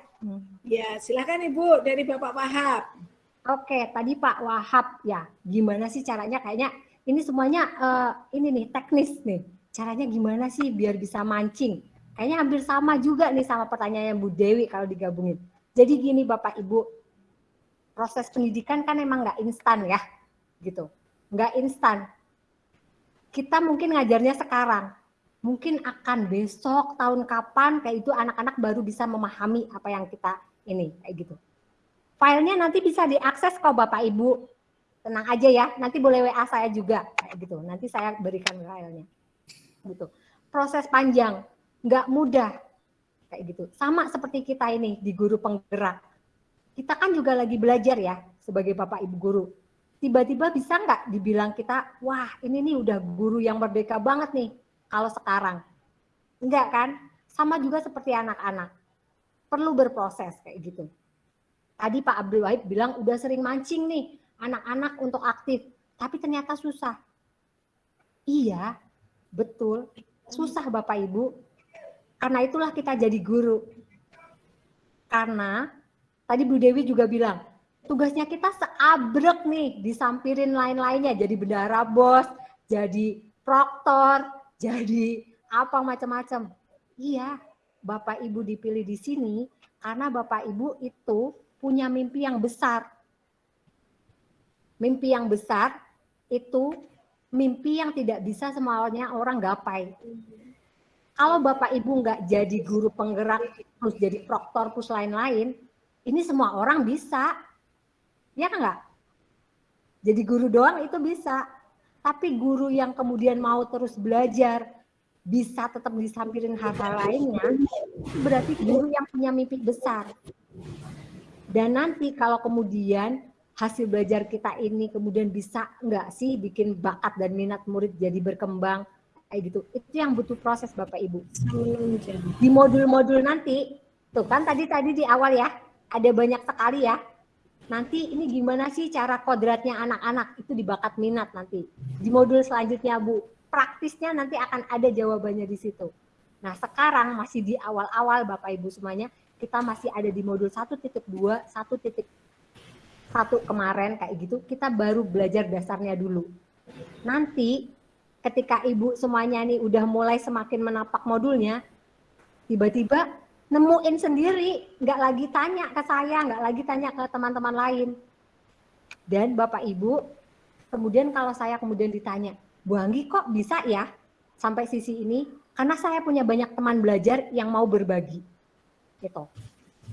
Ya, silakan Ibu dari Bapak Wahab. Oke, tadi Pak Wahab ya, gimana sih caranya? Kayaknya ini semuanya eh, ini nih teknis nih. Caranya gimana sih biar bisa mancing? Kayaknya hampir sama juga nih sama pertanyaannya Bu Dewi kalau digabungin. Jadi gini Bapak Ibu, proses pendidikan kan emang nggak instan ya, gitu. Nggak instan. Kita mungkin ngajarnya sekarang, mungkin akan besok tahun kapan kayak itu anak-anak baru bisa memahami apa yang kita ini kayak gitu. Filenya nanti bisa diakses kok Bapak Ibu. Tenang aja ya, nanti boleh WA saya juga kayak gitu. Nanti saya berikan filenya. Gitu. Proses panjang, nggak mudah kayak gitu. Sama seperti kita ini di guru penggerak. Kita kan juga lagi belajar ya sebagai Bapak Ibu guru. Tiba-tiba bisa nggak dibilang kita, wah ini nih udah guru yang merdeka banget nih kalau sekarang. Enggak kan? Sama juga seperti anak-anak. Perlu berproses kayak gitu. Tadi Pak Abdul Wahid bilang udah sering mancing nih anak-anak untuk aktif, tapi ternyata susah. Iya, betul. Susah Bapak Ibu. Karena itulah kita jadi guru. Karena tadi Bu Dewi juga bilang, tugasnya kita seabrek nih, disampirin lain-lainnya, jadi bendara bos, jadi proktor, jadi apa macam-macam. Iya, Bapak Ibu dipilih di sini karena Bapak Ibu itu punya mimpi yang besar. Mimpi yang besar itu mimpi yang tidak bisa semuanya orang gapai. Kalau Bapak Ibu nggak jadi guru penggerak, terus jadi proktor, terus lain-lain, ini semua orang bisa. Ya kan nggak? Jadi guru doang itu bisa. Tapi guru yang kemudian mau terus belajar, bisa tetap disampirin hal-hal lainnya, berarti guru yang punya mimpi besar. Dan nanti kalau kemudian hasil belajar kita ini kemudian bisa nggak sih bikin bakat dan minat murid jadi berkembang, kayak gitu. Itu yang butuh proses Bapak Ibu. Di modul-modul nanti, tuh kan tadi tadi di awal ya, ada banyak sekali ya. Nanti ini gimana sih cara kodratnya anak-anak itu di bakat minat nanti. Di modul selanjutnya Bu, praktisnya nanti akan ada jawabannya di situ. Nah sekarang masih di awal-awal Bapak Ibu semuanya, kita masih ada di modul 1.2, 1.1 kemarin kayak gitu, kita baru belajar dasarnya dulu. Nanti ketika ibu semuanya nih udah mulai semakin menapak modulnya, tiba-tiba nemuin sendiri, nggak lagi tanya ke saya, nggak lagi tanya ke teman-teman lain. Dan Bapak Ibu, kemudian kalau saya kemudian ditanya, Bu Anggi kok bisa ya sampai sisi ini? Karena saya punya banyak teman belajar yang mau berbagi. Gitu.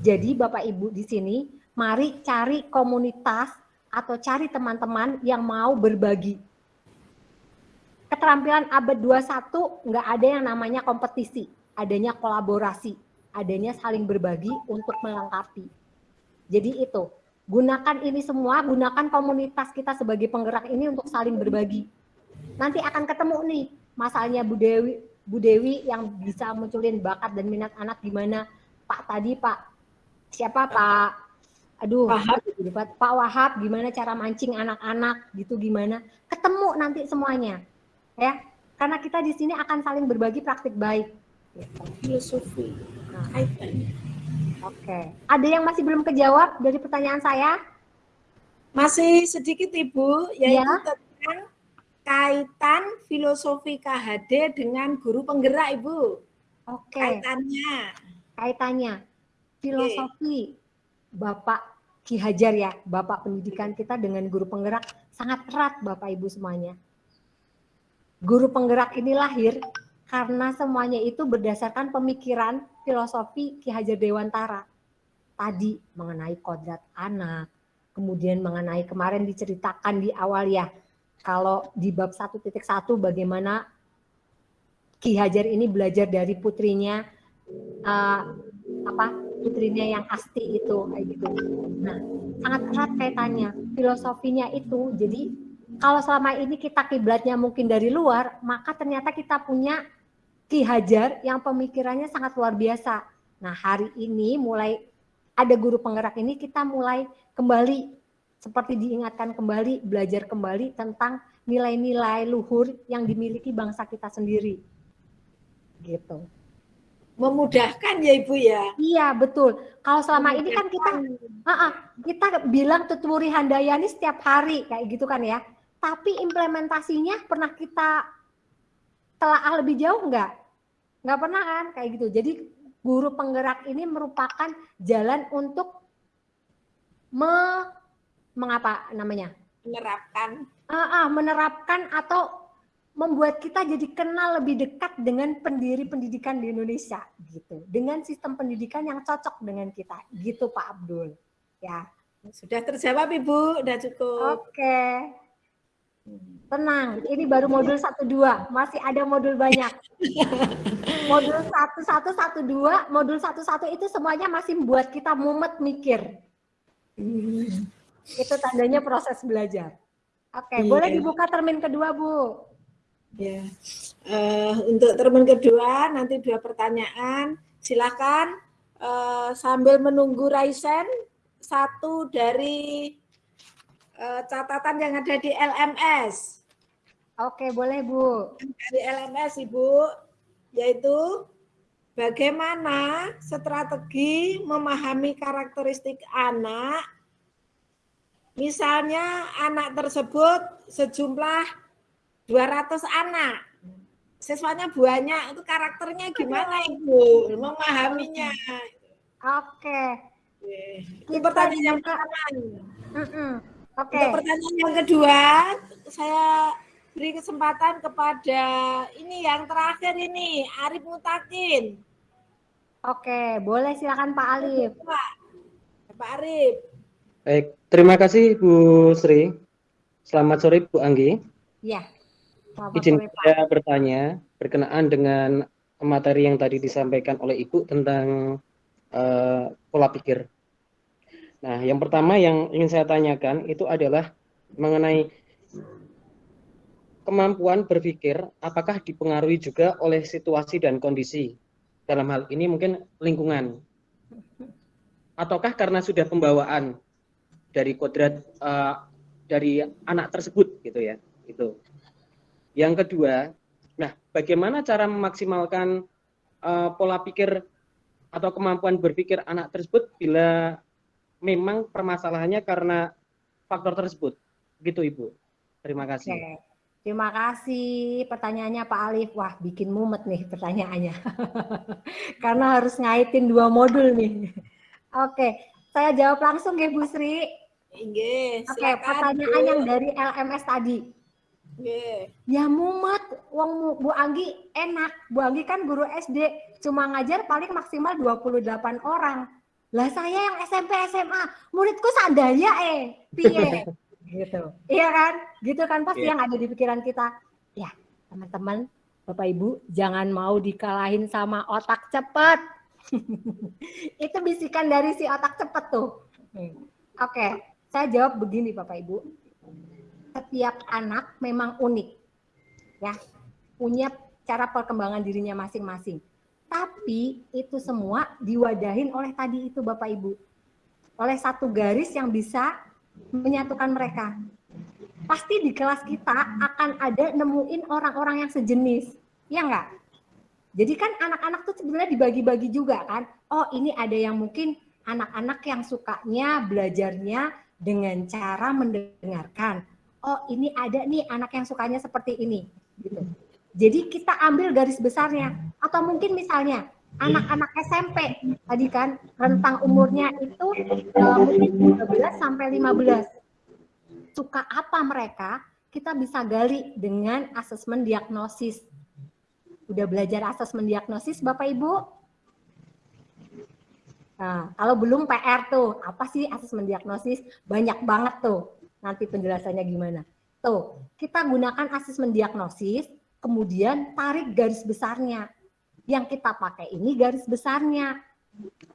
Jadi Bapak Ibu di sini, mari cari komunitas atau cari teman-teman yang mau berbagi keterampilan abad 21 nggak ada yang namanya kompetisi, adanya kolaborasi, adanya saling berbagi untuk melengkapi. Jadi itu, gunakan ini semua, gunakan komunitas kita sebagai penggerak ini untuk saling berbagi. Nanti akan ketemu nih, masalahnya Bu Dewi, Bu Dewi yang bisa munculin bakat dan minat anak gimana? Pak tadi Pak siapa Pak? Aduh, Wahab. Pak Pak Wahab gimana cara mancing anak-anak gitu gimana? Ketemu nanti semuanya. Ya. Karena kita di sini akan saling berbagi praktik baik. Filosofi. Nah, Kaitannya. Oke. Ada yang masih belum kejawab dari pertanyaan saya? Masih sedikit Ibu, yaitu Ya. tentang kaitan filosofi KHD dengan guru penggerak Ibu. Oke. Kaitannya. Kaitannya filosofi Bapak Ki Hajar ya, Bapak pendidikan kita dengan guru penggerak sangat erat Bapak Ibu semuanya. Guru penggerak ini lahir karena semuanya itu berdasarkan pemikiran filosofi Ki Hajar Dewantara. Tadi mengenai kodrat anak, kemudian mengenai kemarin diceritakan di awal ya, kalau di bab 1.1 bagaimana Ki Hajar ini belajar dari putrinya eh, apa putrinya yang asti itu kayak gitu. Nah, sangat erat kaitannya. Filosofinya itu jadi kalau selama ini kita kiblatnya mungkin dari luar, maka ternyata kita punya Ki Hajar yang pemikirannya sangat luar biasa. Nah, hari ini mulai ada guru penggerak ini kita mulai kembali seperti diingatkan kembali, belajar kembali tentang nilai-nilai luhur yang dimiliki bangsa kita sendiri. Gitu. Memudahkan ya Ibu ya. Iya betul. Kalau selama ini kan kita, uh-uh, kita bilang tuturi handayani setiap hari kayak gitu kan ya. Tapi implementasinya pernah kita telaah lebih jauh nggak? Nggak pernah kan kayak gitu. Jadi guru penggerak ini merupakan jalan untuk me, mengapa namanya? Menerapkan. Ah, ah, menerapkan atau membuat kita jadi kenal lebih dekat dengan pendiri pendidikan di Indonesia gitu dengan sistem pendidikan yang cocok dengan kita gitu Pak Abdul ya Sudah terjawab Ibu, sudah cukup. oke tenang ini baru modul 1 2 masih ada modul banyak modul 1 1 1 2 modul 1 1 itu semuanya masih membuat kita mumet mikir itu tandanya proses belajar oke Iya. boleh dibuka termin kedua Bu Ya. Eh, untuk termin kedua nanti dua pertanyaan. Silakan eh, sambil menunggu Raisen satu dari catatan yang ada di LMS. Oke, boleh Bu. Dari LMS Ibu yaitu bagaimana strategi memahami karakteristik anak Misalnya anak tersebut sejumlah 200 anak. Siswanya banyak, itu karakternya gimana Ibu? Memahaminya. Oke. Itu pertanyaan yang pertama. Oke. Untuk pertanyaan yang kedua, saya beri kesempatan kepada ini yang terakhir ini, Arif Mutakin. Oke, boleh silakan Pak Alif. Pak, Pak Arif. Baik, terima kasih Bu Sri. Selamat sore Bu Anggi. Ya. Selamat Izin sore, Pak. saya bertanya berkenaan dengan materi yang tadi disampaikan oleh Ibu tentang eh, pola pikir. Nah, yang pertama yang ingin saya tanyakan itu adalah mengenai kemampuan berpikir apakah dipengaruhi juga oleh situasi dan kondisi. Dalam hal ini mungkin lingkungan. Ataukah karena sudah pembawaan dari kodrat eh, dari anak tersebut gitu ya. Itu. Yang kedua, nah bagaimana cara memaksimalkan eh, pola pikir atau kemampuan berpikir anak tersebut bila memang permasalahannya karena faktor tersebut. Gitu Ibu. Terima kasih. Oke. Terima kasih pertanyaannya Pak Alif. Wah, bikin mumet nih pertanyaannya. Karena harus ngaitin dua modul nih. Oke, saya jawab langsung ya Bu Sri. Nggih, Oke, silakan, pertanyaan Bu. yang dari LMS tadi. Nggih. Ya mumet, wong Bu Anggi enak. Bu Anggi kan guru SD, cuma ngajar paling maksimal 28 orang. Lah saya yang SMP SMA, muridku sadaya eh, piye? gitu. Iya kan? Gitu kan pasti Iya. yang ada di pikiran kita. Ya, teman-teman, Bapak Ibu, jangan mau dikalahin sama otak cepat. Itu bisikan dari si otak cepat tuh. Oke, saya jawab begini Bapak Ibu setiap anak memang unik ya punya cara perkembangan dirinya masing-masing. Tapi itu semua diwadahin oleh tadi itu Bapak Ibu. Oleh satu garis yang bisa menyatukan mereka. Pasti di kelas kita akan ada nemuin orang-orang yang sejenis. Ya enggak? Jadi kan anak-anak tuh sebenarnya dibagi-bagi juga kan. Oh ini ada yang mungkin anak-anak yang sukanya belajarnya dengan cara mendengarkan. Oh ini ada nih anak yang sukanya seperti ini. Gitu. Jadi kita ambil garis besarnya. Atau mungkin misalnya anak-anak SMP tadi kan rentang umurnya itu uh, mungkin 13 sampai 15. Suka apa mereka? Kita bisa gali dengan asesmen diagnosis Udah belajar asesmen diagnosis Bapak Ibu? Nah, kalau belum PR tuh, apa sih asesmen diagnosis? Banyak banget tuh. Nanti penjelasannya gimana. Tuh, kita gunakan asesmen diagnosis, kemudian tarik garis besarnya. Yang kita pakai ini garis besarnya.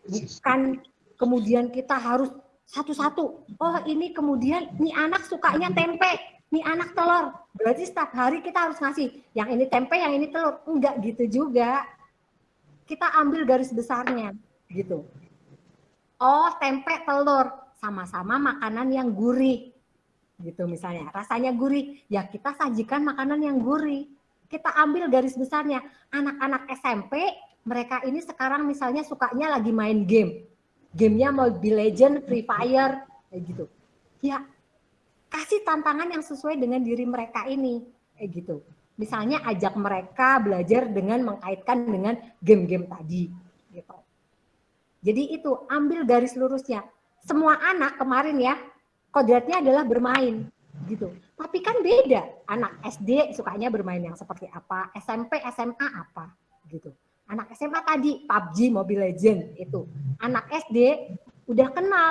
Bukan kemudian kita harus satu-satu. Oh, ini kemudian ini anak sukanya tempe nih anak telur. Berarti setiap hari kita harus ngasih yang ini tempe, yang ini telur. Enggak gitu juga. Kita ambil garis besarnya gitu. Oh, tempe, telur sama-sama makanan yang gurih. Gitu misalnya. Rasanya gurih, ya kita sajikan makanan yang gurih. Kita ambil garis besarnya. Anak-anak SMP, mereka ini sekarang misalnya sukanya lagi main game. Gamenya Mobile Legend, Free Fire, kayak gitu. Ya, kasih tantangan yang sesuai dengan diri mereka ini kayak gitu misalnya ajak mereka belajar dengan mengkaitkan dengan game-game tadi gitu jadi itu ambil garis lurusnya semua anak kemarin ya kodratnya adalah bermain gitu. Tapi kan beda. Anak SD sukanya bermain yang seperti apa? SMP SMA apa? Gitu. Anak SMA tadi PUBG Mobile Legend itu. Anak SD udah kenal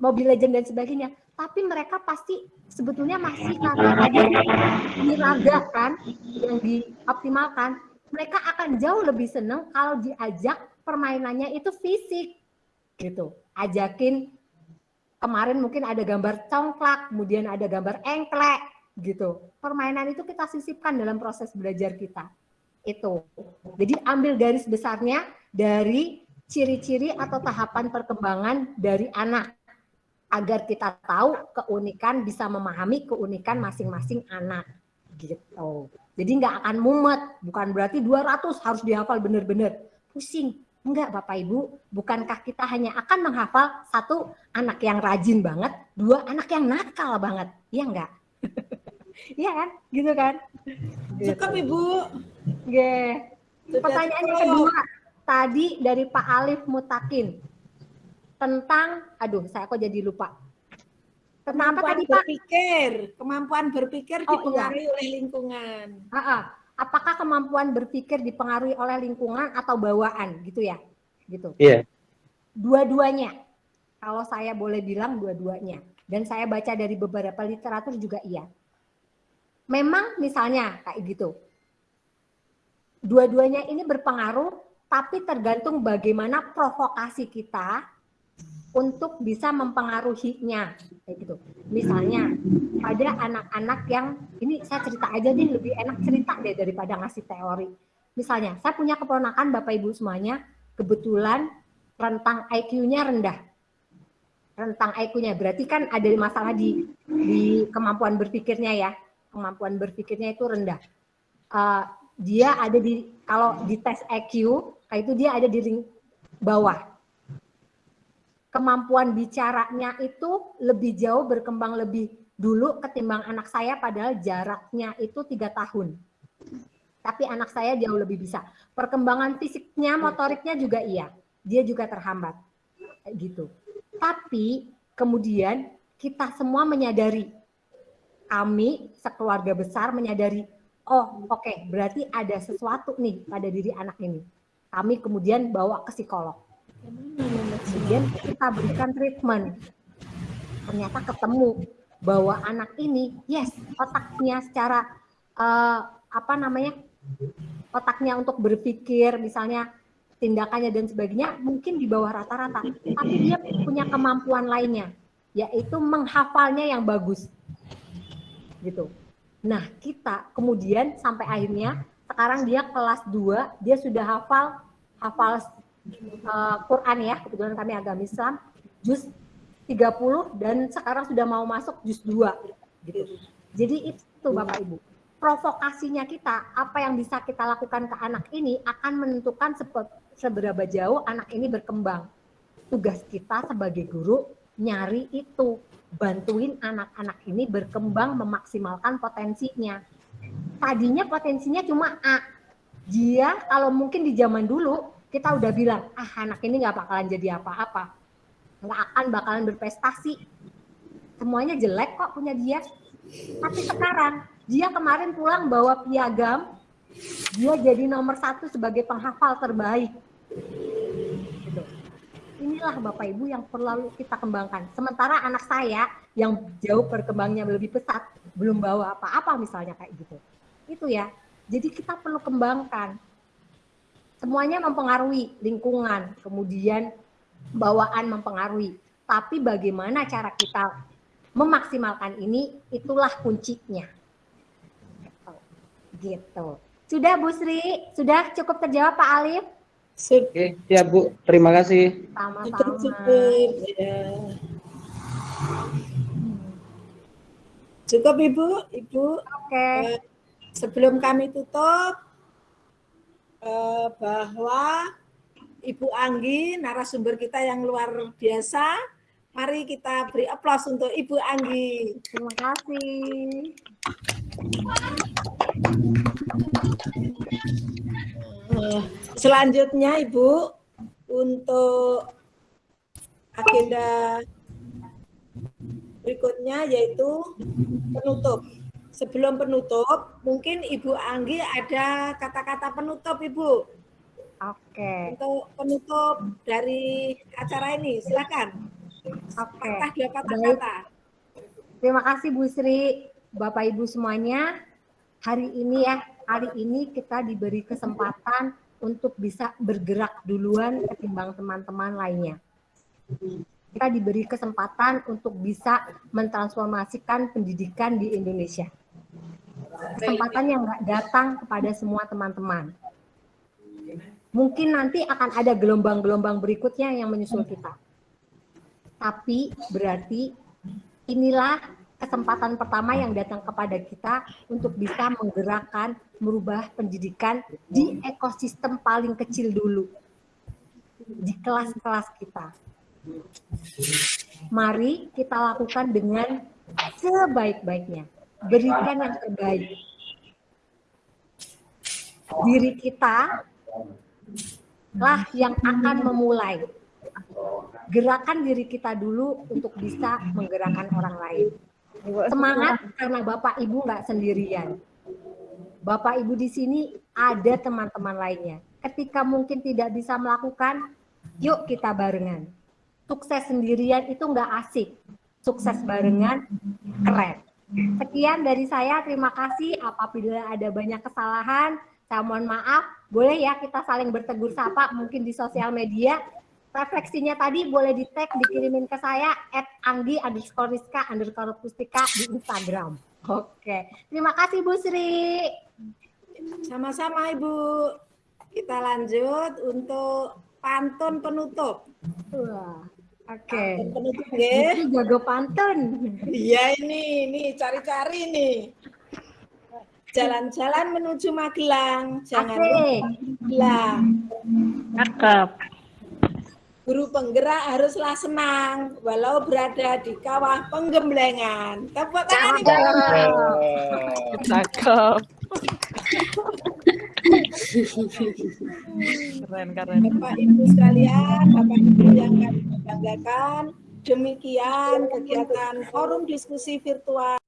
Mobile Legend dan sebagainya. Tapi mereka pasti sebetulnya masih karena tadi diragakan yang dioptimalkan, mereka akan jauh lebih senang kalau diajak permainannya itu fisik. Gitu. Ajakin kemarin mungkin ada gambar congklak, kemudian ada gambar engklek gitu. Permainan itu kita sisipkan dalam proses belajar kita. Itu. Jadi ambil garis besarnya dari ciri-ciri atau tahapan perkembangan dari anak agar kita tahu keunikan bisa memahami keunikan masing-masing anak gitu. Jadi nggak akan mumet, bukan berarti 200 harus dihafal benar-benar. Pusing. Enggak Bapak Ibu, bukankah kita hanya akan menghafal satu anak yang rajin banget, dua anak yang nakal banget. Iya enggak? Iya kan? Gitu kan? Cukup gitu. Ibu. Oke. Pertanyaan yang kedua tadi dari Pak Alif Mutakin tentang aduh saya kok jadi lupa tentang apa tadi berpikir kemampuan berpikir oh, dipengaruhi iya. oleh lingkungan ha -ha. Apakah kemampuan berpikir dipengaruhi oleh lingkungan atau bawaan gitu ya? Gitu. Iya. Yeah. dua-duanya. Kalau saya boleh bilang dua-duanya. Dan saya baca dari beberapa literatur juga iya. Memang misalnya kayak gitu. Dua-duanya ini berpengaruh tapi tergantung bagaimana provokasi kita untuk bisa mempengaruhinya kayak gitu. Misalnya pada anak-anak yang ini saya cerita aja nih lebih enak cerita deh daripada ngasih teori. Misalnya saya punya keponakan Bapak Ibu semuanya kebetulan rentang IQ-nya rendah. Rentang IQ-nya berarti kan ada masalah di di kemampuan berpikirnya ya. Kemampuan berpikirnya itu rendah. Uh, dia ada di kalau di tes IQ itu dia ada di ring bawah kemampuan bicaranya itu lebih jauh berkembang lebih dulu ketimbang anak saya padahal jaraknya itu tiga tahun. Tapi anak saya jauh lebih bisa. Perkembangan fisiknya, motoriknya juga iya. Dia juga terhambat. Gitu. Tapi kemudian kita semua menyadari, kami sekeluarga besar menyadari, oh oke okay, berarti ada sesuatu nih pada diri anak ini. Kami kemudian bawa ke psikolog kemudian kita berikan treatment. Ternyata ketemu bahwa anak ini yes otaknya secara uh, apa namanya otaknya untuk berpikir misalnya tindakannya dan sebagainya mungkin di bawah rata-rata. Tapi dia punya kemampuan lainnya yaitu menghafalnya yang bagus. Gitu. Nah kita kemudian sampai akhirnya sekarang dia kelas 2, dia sudah hafal hafal uh, Quran ya, kebetulan kami agama Islam, juz 30 dan sekarang sudah mau masuk juz 2 gitu. Jadi itu Bapak Ibu. Provokasinya kita, apa yang bisa kita lakukan ke anak ini akan menentukan seberapa jauh anak ini berkembang. Tugas kita sebagai guru nyari itu, bantuin anak-anak ini berkembang memaksimalkan potensinya. Tadinya potensinya cuma A. Dia kalau mungkin di zaman dulu kita udah bilang, ah anak ini nggak bakalan jadi apa-apa. Nggak akan bakalan berprestasi. Semuanya jelek kok punya dia. Tapi sekarang, dia kemarin pulang bawa piagam, dia jadi nomor satu sebagai penghafal terbaik. Gitu. Inilah Bapak Ibu yang perlu kita kembangkan. Sementara anak saya yang jauh perkembangannya lebih pesat, belum bawa apa-apa misalnya kayak gitu. Itu ya. Jadi kita perlu kembangkan. Semuanya mempengaruhi lingkungan, kemudian bawaan mempengaruhi. Tapi bagaimana cara kita memaksimalkan ini, itulah kuncinya. Gitu. Sudah Bu Sri, sudah cukup terjawab Pak Alif? Oke, ya Bu, terima kasih. Sama-sama. Ya. Cukup Ibu, Ibu. Oke. Eh, sebelum kami tutup, eh, bahwa Ibu Anggi, narasumber kita yang luar biasa, mari kita beri aplaus untuk Ibu Anggi. Terima kasih. Eh, Selanjutnya Ibu, untuk agenda berikutnya yaitu penutup. Sebelum penutup, mungkin Ibu Anggi ada kata-kata penutup Ibu. Oke. Untuk penutup dari acara ini, silakan. Oke. Patah dua kata-kata. Terima kasih Bu Sri, Bapak Ibu semuanya. Hari ini ya, hari ini kita diberi kesempatan untuk bisa bergerak duluan ketimbang teman-teman lainnya. Kita diberi kesempatan untuk bisa mentransformasikan pendidikan di Indonesia. Kesempatan yang datang kepada semua teman-teman. Mungkin nanti akan ada gelombang-gelombang berikutnya yang menyusul kita. Tapi berarti inilah kesempatan pertama yang datang kepada kita untuk bisa menggerakkan, merubah pendidikan di ekosistem paling kecil dulu, di kelas-kelas kita. Mari kita lakukan dengan sebaik-baiknya, berikan yang terbaik. Diri kita lah yang akan memulai. Gerakan diri kita dulu untuk bisa menggerakkan orang lain. Semangat karena Bapak Ibu nggak sendirian. Bapak Ibu di sini ada teman-teman lainnya. Ketika mungkin tidak bisa melakukan, yuk kita barengan. Sukses sendirian itu nggak asik. Sukses barengan keren. Sekian dari saya. Terima kasih. Apabila ada banyak kesalahan, saya mohon maaf. Boleh ya kita saling bertegur sapa mungkin di sosial media refleksinya tadi boleh di tag dikirimin ke saya at anggi underscore rizka underscore pustika di Instagram. Oke, terima kasih Bu Sri. Sama-sama Ibu. Kita lanjut untuk pantun penutup. Wah, oke. Nggih. jago pantun. Iya ini, ini cari-cari nih. Jalan-jalan menuju Magelang, jangan lupa Asik. Magelang. Cakep. Guru penggerak haruslah senang, walau berada di kawah penggemblengan. Tepuk tangan. Cakep. Keren keren. Bapak Ibu sekalian, Bapak Ibu yang kami banggakan, demikian kegiatan forum diskusi virtual